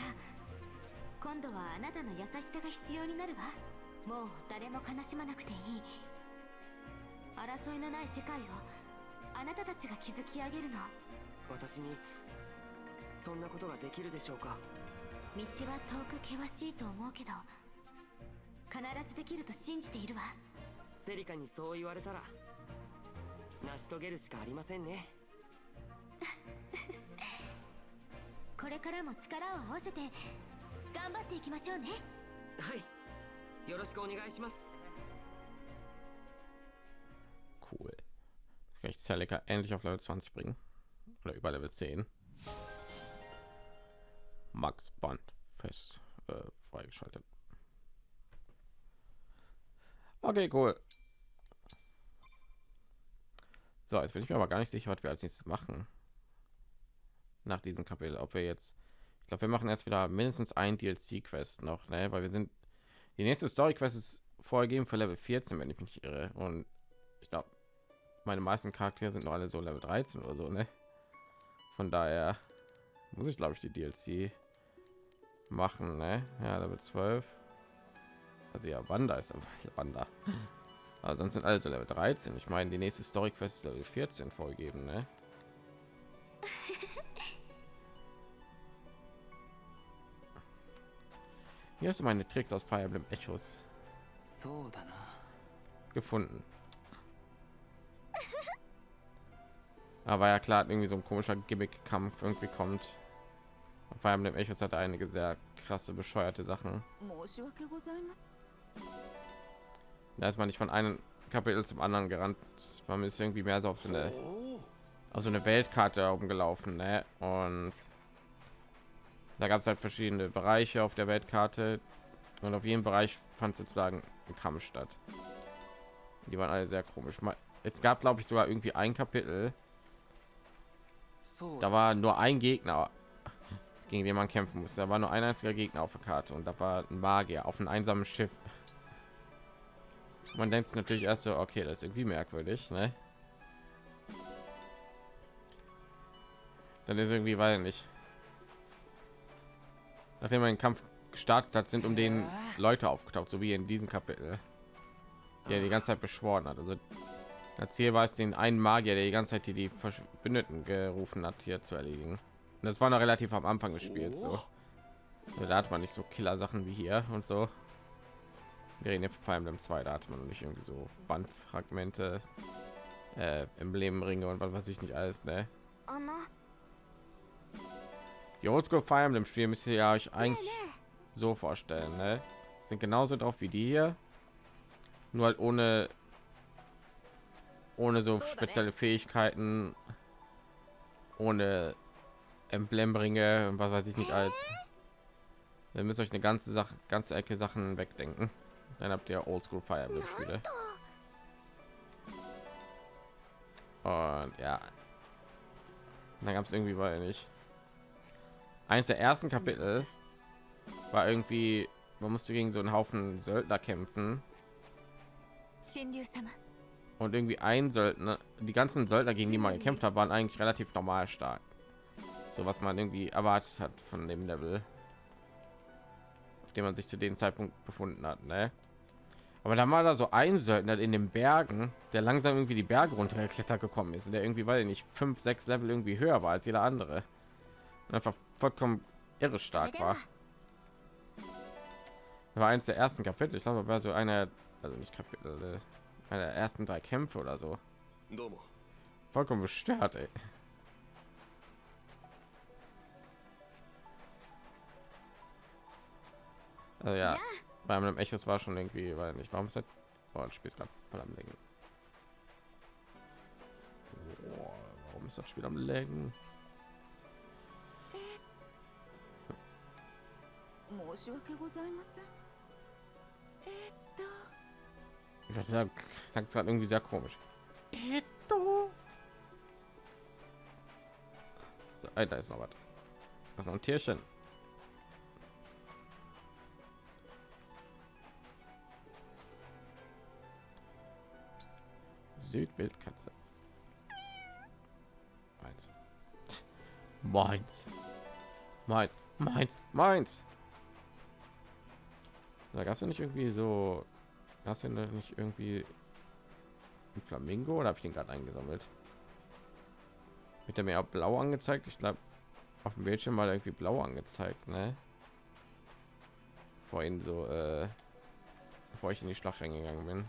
今度はあなたの優しさが必要になるわ。もう誰も悲しまなくていい。争いのない世界をあなたたちが築き上げるの。私にそんなことができるでしょうか？道は遠く険しいと思うけど必ずできると信じているわ。セリカにそう言われたら成し遂げるしかありませんね。これからも力を合わせて頑張っていきましょうね。はい。よろしくお願いします Ich Celica endlich auf Level 20 bringen. Oder über Level 10. Max Band fest äh, freigeschaltet. Okay, cool. So, jetzt bin ich mir aber gar nicht sicher, was wir als nächstes machen. Nach diesem Kapitel, ob wir jetzt, ich glaube, wir machen erst wieder mindestens ein DLC-Quest noch, ne? weil wir sind, die nächste Story-Quest ist vorgegeben für Level 14, wenn ich mich irre. Und ich glaube, meine meisten Charaktere sind noch alle so Level 13 oder so, ne? Von daher muss ich glaube ich die DLC machen, ne? Ja, Level 12. Also ja, Wanda ist aber Wanda. Aber sonst sind alle so Level 13. Ich meine, die nächste Story Quest ist Level 14 vorgegeben, ne? Hier hast du meine Tricks aus Fire Emblem Echoes gefunden. Aber ja klar, irgendwie so ein komischer Gimmick-Kampf irgendwie kommt. Vor allem dem Echos hat einige sehr krasse, bescheuerte Sachen. Da ist man nicht von einem Kapitel zum anderen gerannt. Man ist irgendwie mehr so auf so eine, auf so eine Weltkarte umgelaufen. Ne? Und da gab es halt verschiedene Bereiche auf der Weltkarte. Und auf jedem Bereich fand sozusagen ein Kampf statt. Die waren alle sehr komisch. Es gab, glaube ich, sogar irgendwie ein Kapitel, da war nur ein Gegner, gegen den man kämpfen musste. Da war nur ein einziger Gegner auf der Karte und da war ein Magier auf einem einsamen Schiff. Man denkt natürlich erst so, okay, das ist irgendwie merkwürdig, ne? Dann ist irgendwie, weil nicht. Nachdem man den Kampf gestartet hat, sind um den Leute aufgetaucht, so wie in diesem Kapitel, die er die ganze Zeit beschworen hat. Also das Ziel war es, den einen Magier, der die ganze Zeit die, die Verbündeten gerufen hat, hier zu erledigen. Und das war noch relativ am Anfang des Spiels. So. Also Da hat man nicht so Killer-Sachen wie hier und so. Wir reden jetzt vor allem im 2, da hat man noch nicht irgendwie so Bandfragmente, äh, Emblemringe und was weiß ich nicht alles, ne? Die Oldschool Fire Emblem Spiel müsst ihr ja euch eigentlich so vorstellen, ne? Sind genauso drauf wie die hier, nur halt ohne ohne so spezielle Fähigkeiten, ohne Emblembringe und was weiß ich nicht als. Ihr müsst euch eine ganze Sache, ganze Ecke Sachen wegdenken. Dann habt ihr Oldschool Fire Emblem Spiele. Und ja, dann gab es irgendwie war nicht. Eines der ersten Kapitel war irgendwie, man musste gegen so einen Haufen Söldner kämpfen und irgendwie ein Söldner, die ganzen Söldner, gegen die man gekämpft hat, waren eigentlich relativ normal stark. So was man irgendwie erwartet hat von dem Level, auf dem man sich zu dem Zeitpunkt befunden hat. Ne? Aber da war da so ein Söldner in den Bergen, der langsam irgendwie die Berge runtergeklettert gekommen ist und der irgendwie, weil er nicht fünf, sechs Level irgendwie höher war als jeder andere. Und einfach vollkommen irre stark war. War eins der ersten Kapitel. Ich glaube, war so eine, also nicht Kapitel, äh, bei der ersten drei Kämpfe oder so. Vollkommen bestört, ey. Also ja, bei einem Echo war schon irgendwie, weil nicht, warum ist oh, das? Spiel ist gerade voll am Legen. Warum ist das Spiel am Legen? Hm. Ich würde sagen, klang gerade irgendwie sehr komisch. So, ey, da ist noch was. Das ist noch ein Tierchen. Südwildkatze. Meins. Meins. Meins. Meins. Meins. Da gab es ja nicht irgendwie so Gab es denn nicht irgendwie ein Flamingo oder habe ich den gerade eingesammelt? Mit er mir auch blau angezeigt? Ich glaube, auf dem Bildschirm war irgendwie blau angezeigt, ne? Vorhin so, äh, bevor ich in die Schlacht reingegangen bin.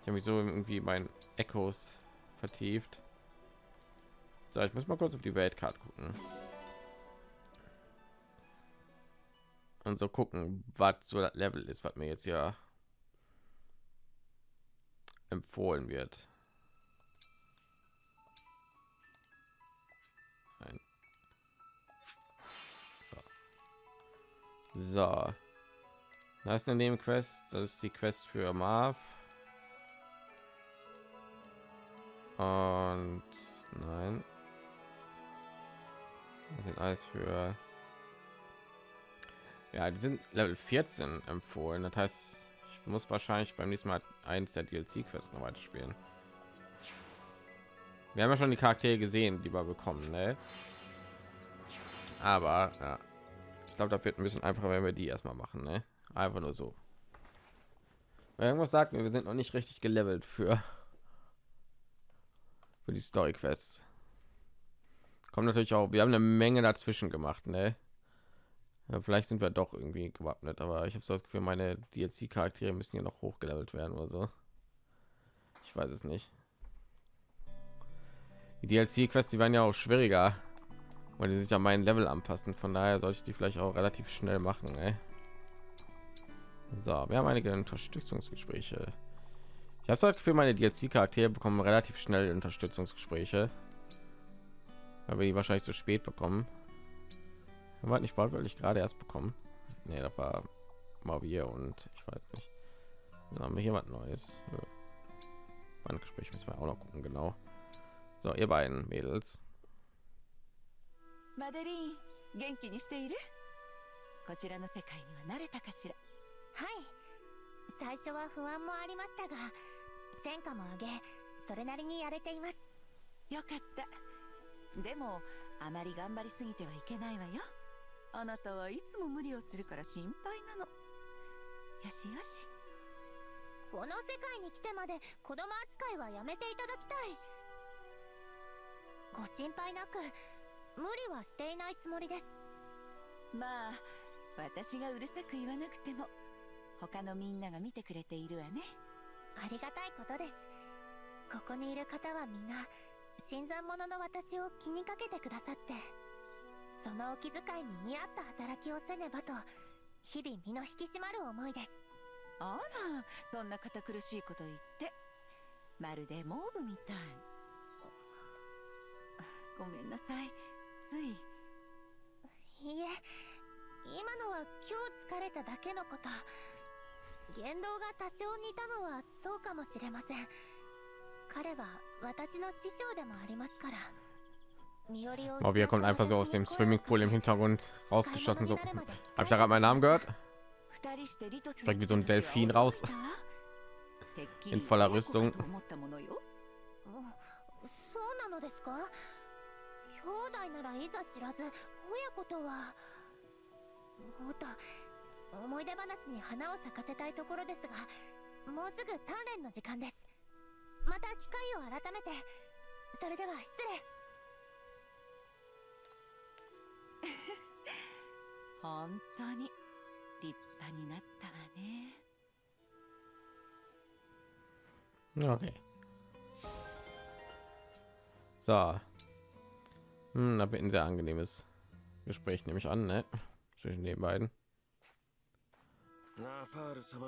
Ich habe mich so irgendwie mein Echos vertieft. So, ich muss mal kurz auf die Weltkarte gucken. Und so gucken, was so das Level ist, was mir jetzt ja empfohlen wird. So. so. Da ist eine Nebenquest. Das ist die Quest für Marv. Und nein. Das sind alles für ja, die sind Level 14 empfohlen. Das heißt, ich muss wahrscheinlich beim nächsten Mal eins der DLC-Quests noch weiter spielen. Wir haben ja schon die Charaktere gesehen, die wir bekommen, ne? Aber ja, ich glaube, da wird ein bisschen einfacher, wenn wir die erstmal machen, ne? Einfach nur so. Weil irgendwas sagt mir, wir sind noch nicht richtig gelevelt für für die Story Quests. Kommt natürlich auch, wir haben eine Menge dazwischen gemacht, ne? Ja, vielleicht sind wir doch irgendwie gewappnet, aber ich habe so das Gefühl, meine DLC-Charaktere müssen ja noch hochgelevelt werden oder so. Ich weiß es nicht. Die DLC-Quests, die waren ja auch schwieriger, weil die sich an meinen Level anpassen. Von daher sollte ich die vielleicht auch relativ schnell machen. Ey. So, wir haben einige Unterstützungsgespräche. Ich habe das Gefühl, meine DLC-Charaktere bekommen relativ schnell Unterstützungsgespräche, weil wir die wahrscheinlich zu spät bekommen. War nicht bald, weil ich gerade erst bekommen. Nee, da war mal wir und ich weiß nicht. So, haben wir jemand Neues? Ein Gespräch müssen wir auch noch gucken, genau. So, ihr beiden Mädels. マデリーン元気にしているこちらの世界には慣れたかしらはい最初は不安もありましたが戦果も上げそれなりにやれていますよかったでもあまり頑張りすぎてはいけないわよ あなたはいつも無理をするから心配なの。よしよし。この世界に来てまで子供扱いはやめていただきたい。ご心配なく無理はしていないつもりです。まあ私がうるさく言わなくても他のみんなが見てくれているわね。ありがたいことです。ここにいる方は皆新参者の私を気にかけてくださってそのお気遣いに見合った働きをせねばと日々身の引き締まる思いです。あらそんな堅苦しいこと言って。まるでモーブみたい。ごめんなさい。つい。いいえ。今のは今日疲れただけのこと。言動が多少似たのはそうかもしれません。彼は私の師匠でもありますから Wir kommt einfach so aus dem Swimmingpool im Hintergrund rausgeschossen. So, habe ich da gerade meinen Namen gehört? Direkt wie so ein Delfin raus. In voller Rüstung. 本当に立派になったわね Okay. So. Hm, da wird ein sehr angenehmes Gespräch, nehme ich an, ne? Zwischen den beiden. ラファール様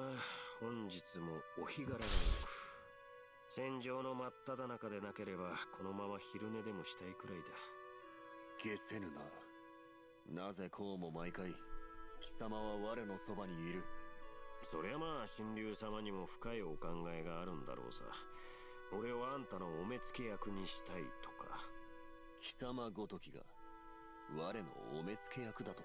本日もお日柄がよく戦場の真っ只中でなければこのまま昼寝でもしたいくらいだ消せぬな なぜこうも毎回貴様は我のそばにいる。そりゃまあ神竜様にも深いお考えがあるんだろうさ。俺をあんたのお目付け役にしたいとか。貴様ごときが我のお目付け役だと。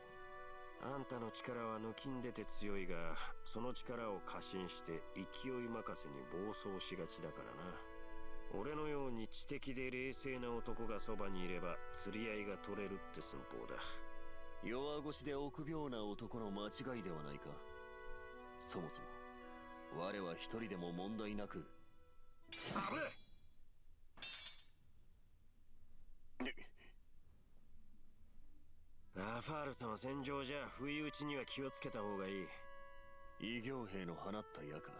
あんたの力は抜きんでて強いがその力を過信して勢い任せに暴走しがちだからな。俺のように知的で冷静な男がそばにいれば釣り合いが取れるって寸法だ弱腰で臆病な男の間違いではないかそもそも我は一人でも問題なく危ねえラファール様戦場じゃ不意打ちには気をつけた方がいい異形兵の放った矢か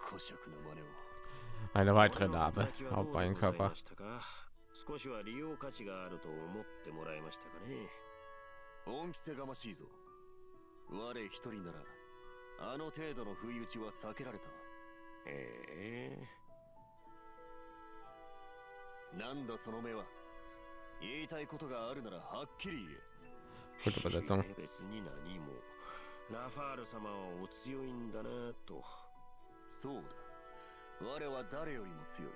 古尺の真似を Eine weitere Narbe auf meinen Körper. 少しは利用価値があると思ってもらいましたかね。恩着せがましいぞ。我一人ならあの程度の不意打ちは避けられたええ。なんだその目は。言いたいことがあるならはっきり言え。Gute Übersetzung. 別に何も。ラファール様はお強いんだなと。そうだ。我は誰よりも強い。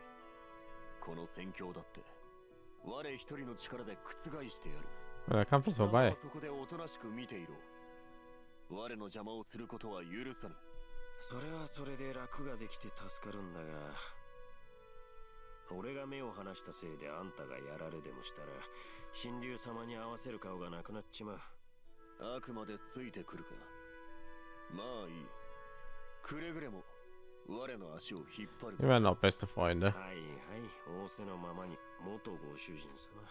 この戦況だって。我一人の力で覆してやる Der Kampf ist vorbei. はそこでおとなしく見ていろ。我の邪魔をすることは許さぬ。それはそれで楽ができて助かるんだが俺が目を離したせいであんたがやられでもしたら神竜様に合わせる顔がなくなっちまう。あくまでついてくるかまあいい。くれぐれも我の足を引っ張る。Wir werden auch beste Freunde. はいはい仰せのままに元ご主人様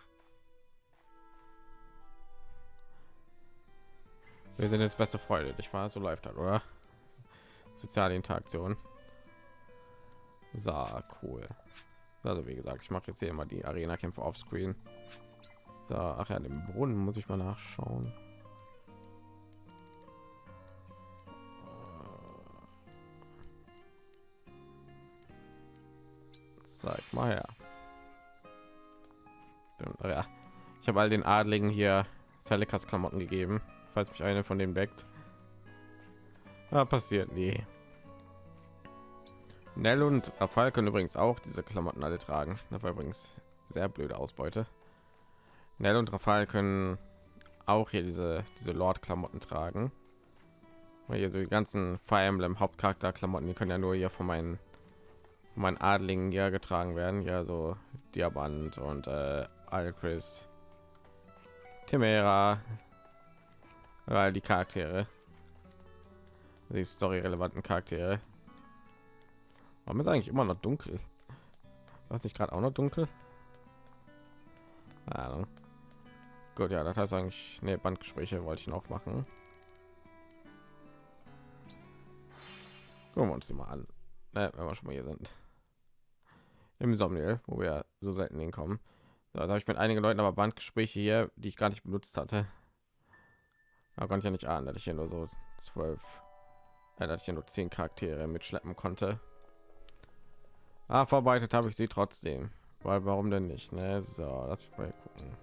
Wir sind jetzt beste Freunde, nicht wahr? So läuft das, oder? Soziale Interaktion. So, cool. Also wie gesagt, ich mache jetzt hier immer die Arena-Kämpfe auf Screen. So, ach ja, den Brunnen muss ich mal nachschauen. Zeig mal her. Ja, ich habe all den Adligen hier Celikas Klamotten gegeben, falls mich eine von denen weckt. Ja, passiert nie. Nell und Rafal können übrigens auch diese Klamotten alle tragen. Das war übrigens sehr blöde Ausbeute. Nell und Rafal können auch hier diese diese Lord Klamotten tragen. Weil hier so die ganzen Fire Emblem Hauptcharakter Klamotten, die können ja nur hier von meinen von meinen Adligen hier getragen werden. Ja, so Diamant und äh, Alchrist, Timera, weil die Charaktere, die story relevanten Charaktere. Warum ist eigentlich immer noch dunkel? Was nicht gerade auch noch dunkel? Ahnung. Gut, ja, das heißt eigentlich, ne, Bandgespräche wollte ich noch machen. Gucken wir uns die mal an, ne, wenn wir schon mal hier sind. Im Somniel, wo wir so selten hinkommen. Da habe ich mit einigen Leuten aber Bandgespräche hier, die ich gar nicht benutzt hatte. Da konnte ich ja nicht ahnen, dass ich hier nur so zwölf, äh, dass ich hier nur zehn Charaktere mitschleppen konnte. Ah, verbreitet habe ich sie trotzdem. Weil warum denn nicht? Ne? So, lass mich mal gucken.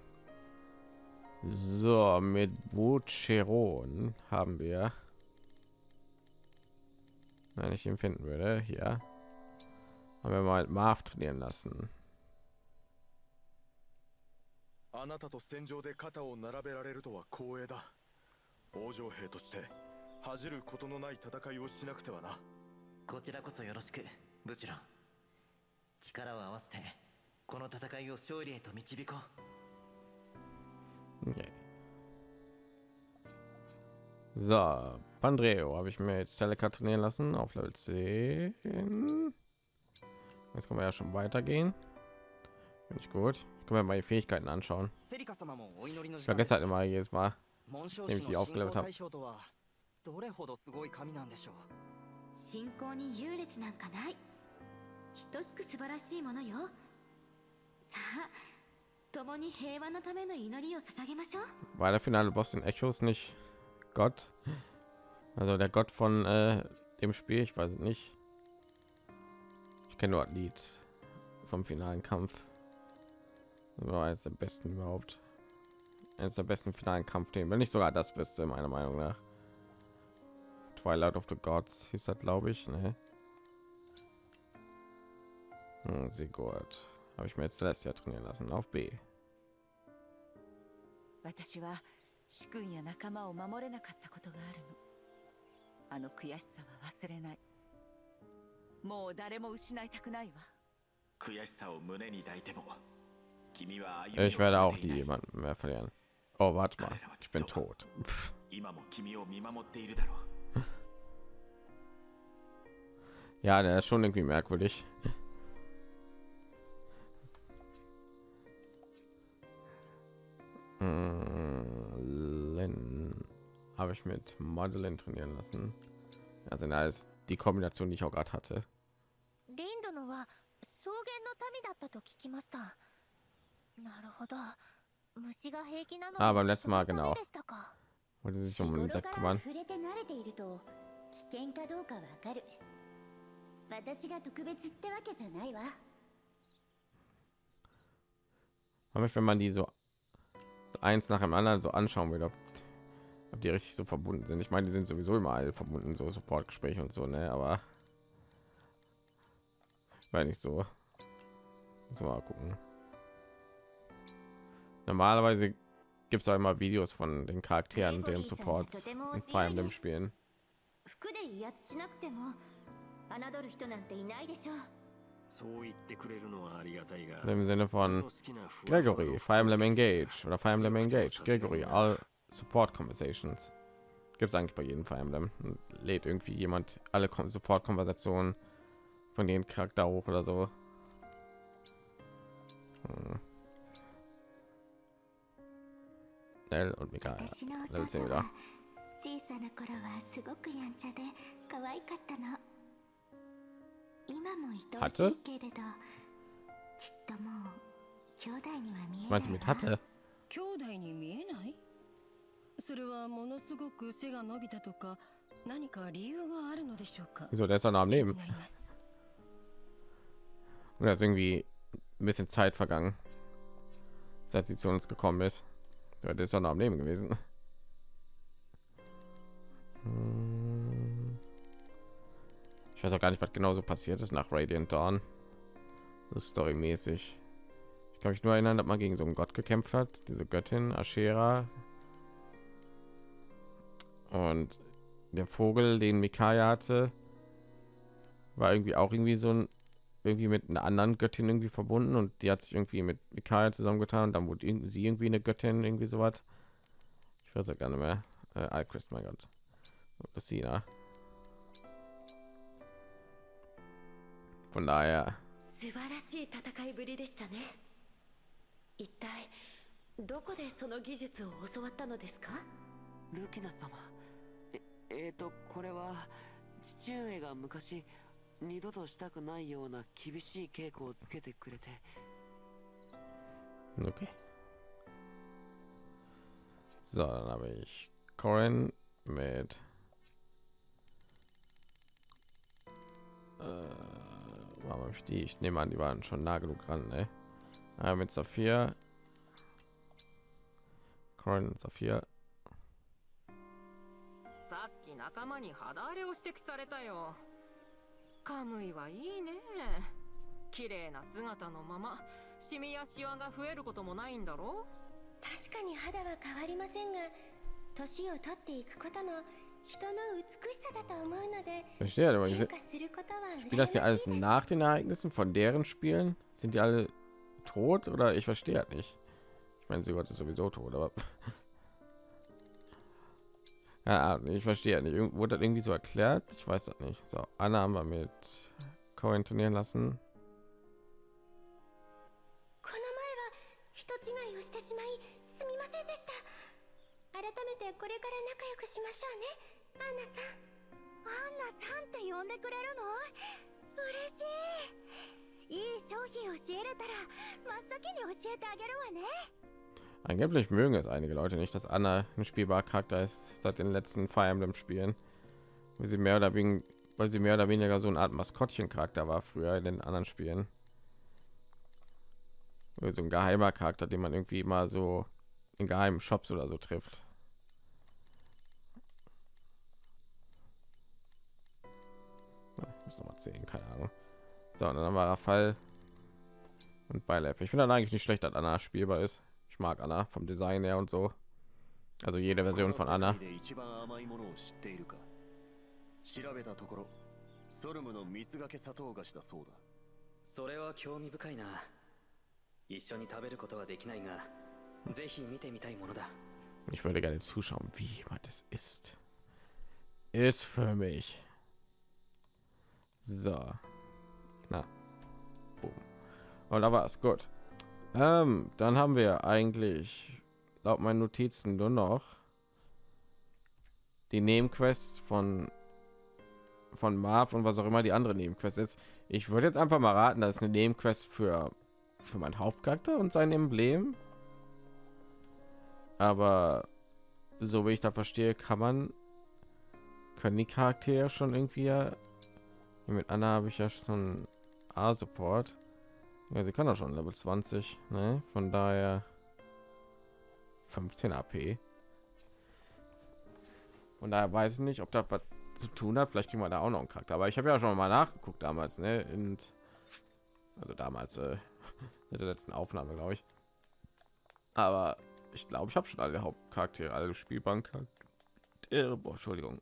So, mit Bucheron haben wir. Wenn ich ihn finden würde, hier haben wir mal Marv trainieren lassen. あなたと戦場で肩を並べられるとは光栄だ 王城兵として恥じることのない戦いをしなくてはなこちらこそよろしくブシロン力を合わせてこの戦いを勝利へと導こう Okay. So, Pandreo habe ich mir jetzt Celica trainieren lassen auf Level 10. Jetzt können wir ja schon weitergehen. Finde ich gut. Ich kann mir mal die Fähigkeiten anschauen. セリカ様もお祈りの Ich 時間です vergesse halt immer jedes Mal. 紋章 nämlich 師 die の aufgelevelt 信仰 habe. 対象とはどれほどすごい神なんでしょう信仰に優劣なんかない等しく素晴らしいものよさあ共に平和のための祈りを捧げましょう War der finale Boss in Echos nicht Gott? Also der Gott von äh, dem Spiel, ich weiß es nicht. Ich kenne nur ein Lied vom finalen Kampf. Das war eines der besten überhaupt. Eines der besten finalen Kampfthemen, wenn nicht sogar das Beste meiner Meinung nach. Twilight of the Gods hieß das, glaube ich. Ne? Hm, sehr gut. Habe ich mir jetzt Celestia trainieren lassen auf B. 私は主君や仲間を守れなかったことがあるのあの悔しさは忘れないもう誰も失いたくないわ悔しさを胸に抱いても君は歩み Ich を werde 止 auch めてい die ない jemanden mehr verlieren. Oh, warte mal. Ich bin tot. ja, der ist schon irgendwie merkwürdig. Hm, Len habe ich mit Madeleine trainieren lassen. Also da ist die Kombination, die ich auch gerade hatte. Ah, も beim letzten Mal そのため genau. でしたか Wollte sich 日 um 頃 den か Insekt ら kümmern. 触れて慣れていると危険かどうかわかる私が特別ってわけじゃないわ Aber wenn man die so eins nach dem anderen so anschauen will, ob, ob die richtig so verbunden sind. Ich meine, die sind sowieso immer alle verbunden, so Supportgespräche und so, ne? Aber weil nicht so. Muss mal gucken. Normalerweise gibt es auch immer Videos von den Charakteren, deren Supports in Fire Emblem spielen. 服で威圧しなくても侮る人なんていないでしょうそう言ってくれるのはありがたいが Im Sinne 俺 von の好きなふわふわ Gregory, の Fire Emblem Engage oder Fire Emblem Engage, Gregory, all Support Conversations. Gibt es eigentlich bei jedem Fire Emblem. Und Lädt irgendwie jemand alle Kon- Support-Konversationen von den Charakter hoch oder so. Hm. Nell und Mika. 私の Level 10弟 wieder. は小さな頃はすごくやんちゃで可愛かったの今も愛おしいけれどきっともう兄弟には見 Was え meinst du ない mit わ hatte? 兄弟に見えないそれはものすごく背が伸びたとか何か理由があるのでしょうか Wieso, der ist doch noch am Leben. Oder ist irgendwie ein bisschen Zeit vergangen, seit sie zu uns gekommen ist. Ja, der ist doch noch am Leben gewesen. Hm. Ich weiß auch gar nicht, was genau so passiert ist nach Radiant Dawn. Storymäßig. Ich kann mich nur erinnern, dass man gegen so einen Gott gekämpft hat, diese Göttin Ashera. Und der Vogel, den Mikaya hatte, war irgendwie auch irgendwie so ein irgendwie mit einer anderen Göttin irgendwie verbunden und die hat sich irgendwie mit Mikaya zusammengetan und dann wurde irgendwie- sie irgendwie eine Göttin irgendwie so was. Ich weiß ja gar nicht mehr. Äh, Alchrist, mein Gott. Lucina. Von daher, 素晴らしい戦いぶりでしたね一体どこでその技術を教わったのですかルキナ様ええー、とこれは父上が昔 二度としたくないような厳しい稽古をつけてくれて okay. So, dann habe ich Corin mit äh, warum habe ich die? Ich nehme an, die waren schon nah genug dran, ne? Ah, mit Saphir. Corin und Saphir. さっき仲間に肌荒れを指摘されたよ カムイはいいね綺麗な姿のままシミやシワが増えることもないんだろ確かに肌は変わりませんが年を取っていくことも人の美しさだと思うので Verstehe, aber 変 diese, 化することは spielt das hier alles nach den Ereignissen von deren Spielen? Sind die alle tot oder ich verstehe das nicht? Ich meine, sie ist sowieso tot, aber ja, ich verstehe nicht. Wurde das irgendwie so erklärt? Ich weiß das nicht. So, Anna haben wir mit Cohen trainieren lassen. Angeblich mögen es einige Leute nicht, dass Anna ein spielbarer Charakter ist seit den letzten Fire Emblem Spielen, weil sie mehr oder weniger, weil sie mehr oder weniger so eine Art Maskottchen-Charakter war früher in den anderen Spielen. So ein geheimer Charakter, den man irgendwie mal so in geheimen Shops oder so trifft. Ich muss noch mal zählen, keine Ahnung. So, dann haben wir Rafal und Beilev. Ich finde dann eigentlich nicht schlecht, dass Anna spielbar ist. Ich mag Anna vom Design her und so. Also jede Version von この Anna. 世界で一番甘いものを知っているか調べたところソルムの蜜がけ砂糖菓子だそうだそれは興味深いな一緒に食べることはできないがぜひ見てみたいものだ Ich würde gerne zuschauen, wie jemand es ist. Ist für mich. So. Na. Boom. Und da war es gut. Ähm, dann haben wir eigentlich laut meinen Notizen nur noch die Nebenquests von von Marv und was auch immer die andere Nebenquest ist. Ich würde jetzt einfach mal raten, dass eine Nebenquest für für meinen Hauptcharakter und sein Emblem. Aber so wie ich da verstehe, kann man können die Charaktere schon irgendwie mit Anna habe ich ja schon A-Support. Ja, sie kann doch schon Level 20, ne? Von daher 15 AP. Und daher weiß ich nicht, ob das was zu tun hat. Vielleicht kriegen wir da auch noch einen Charakter. Aber ich habe ja schon mal nachgeguckt damals, ne? Und also damals äh, mit der letzten Aufnahme, glaube ich. Aber ich glaube, ich habe schon alle Hauptcharaktere, alle. Boah, Entschuldigung.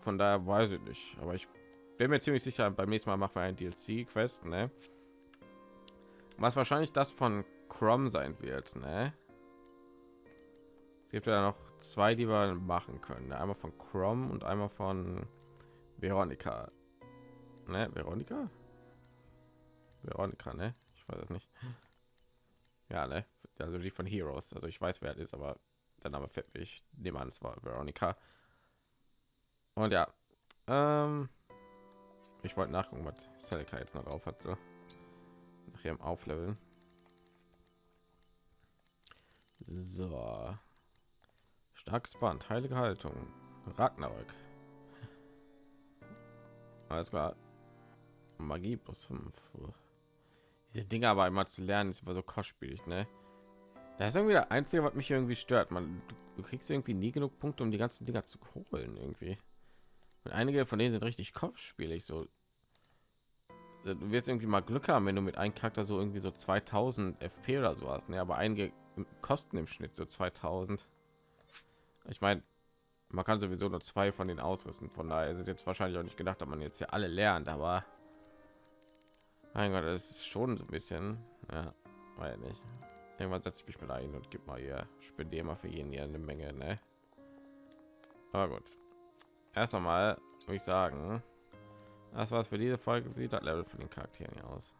Von daher weiß ich nicht. Aber ich bin mir ziemlich sicher, beim nächsten Mal machen wir ein DLC-Quest, ne? Was wahrscheinlich das von Chrome sein wird, ne? Es gibt ja noch zwei, die wir machen können. Ne? Einmal von Chrome und einmal von Veronika. Ne? Veronika? Veronika, ne? Ich weiß es nicht. Ja, ne? Also die von Heroes. Also ich weiß, wer es ist, aber der Name fällt mir. Ich nehme an, es war Veronika. Und ja, ähm, ich wollte nachgucken, was Celica jetzt noch drauf hat. So ihrem Aufleveln. So. Starkes Band, heilige Haltung, Ragnarök. Alles klar. Magie plus 5. Diese Dinge aber einmal zu lernen, ist immer so kostspielig, ne? Das ist irgendwie der einzige, was mich irgendwie stört. Man, du kriegst irgendwie nie genug Punkte, um die ganzen Dinger zu holen, irgendwie. Und einige von denen sind richtig kopfspielig, so. Du wirst irgendwie mal Glück haben, wenn du mit einem Charakter so irgendwie so 2000 FP oder so hast, ne? Aber einige kosten im Schnitt so 2000. Ich meine, man kann sowieso nur zwei von den ausrüsten. Von daher ist es jetzt wahrscheinlich auch nicht gedacht, dass man jetzt hier alle lernt, aber mein Gott, das ist schon so ein bisschen, ja, weil nicht. Irgendwann setze ich mich mit ein und gib mal hier, spendiere mal für jeden hier eine Menge, ne? Aber gut. Erst einmal würde ich sagen, das war's für diese Folge. Sieht das Level von den Charakteren hier aus?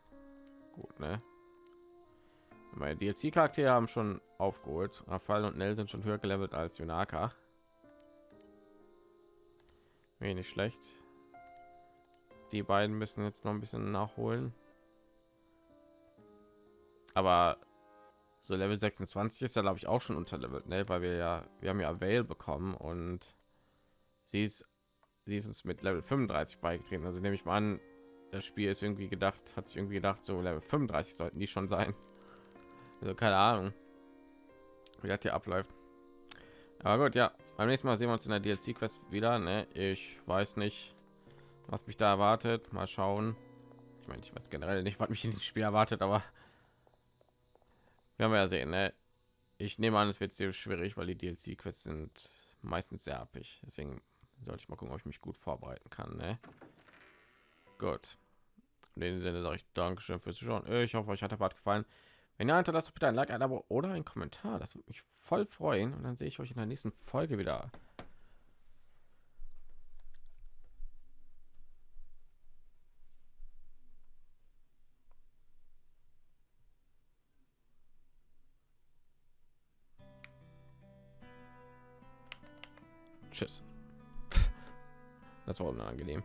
Gut, ne? Meine DLC-Charaktere haben schon aufgeholt. Rafael und Nell sind schon höher gelevelt als Yunaka. Wenig schlecht. Die beiden müssen jetzt noch ein bisschen nachholen. Aber so Level 26 ist ja glaube ich auch schon unterlevelt, ne? weil wir ja wir haben ja Veil bekommen und sie ist sie ist uns mit Level 35 beigetreten. Also nehme ich mal an, das Spiel ist irgendwie gedacht, hat sich irgendwie gedacht, so Level 35 sollten die schon sein. Also keine Ahnung, wie das hier abläuft. Aber gut, ja, beim nächsten Mal sehen wir uns in der DLC-Quest wieder. Ne? Ich weiß nicht, was mich da erwartet. Mal schauen. Ich meine, ich weiß generell nicht, was mich in dem Spiel erwartet, aber wir haben ja sehen. Ne? Ich nehme an, es wird sehr schwierig, weil die DLC-Quests sind meistens sehr abig. Deswegen sollte ich mal gucken, ob ich mich gut vorbereiten kann. Ne? Gut. In dem Sinne sage ich Dankeschön fürs Zuschauen. Ich hoffe, euch hat der Part gefallen. Wenn ihr hinterlasst bitte ein Like, ein Abo oder ein Kommentar. Das würde mich voll freuen. Und dann sehe ich euch in der nächsten Folge wieder. Tschüss. Das war unangenehm.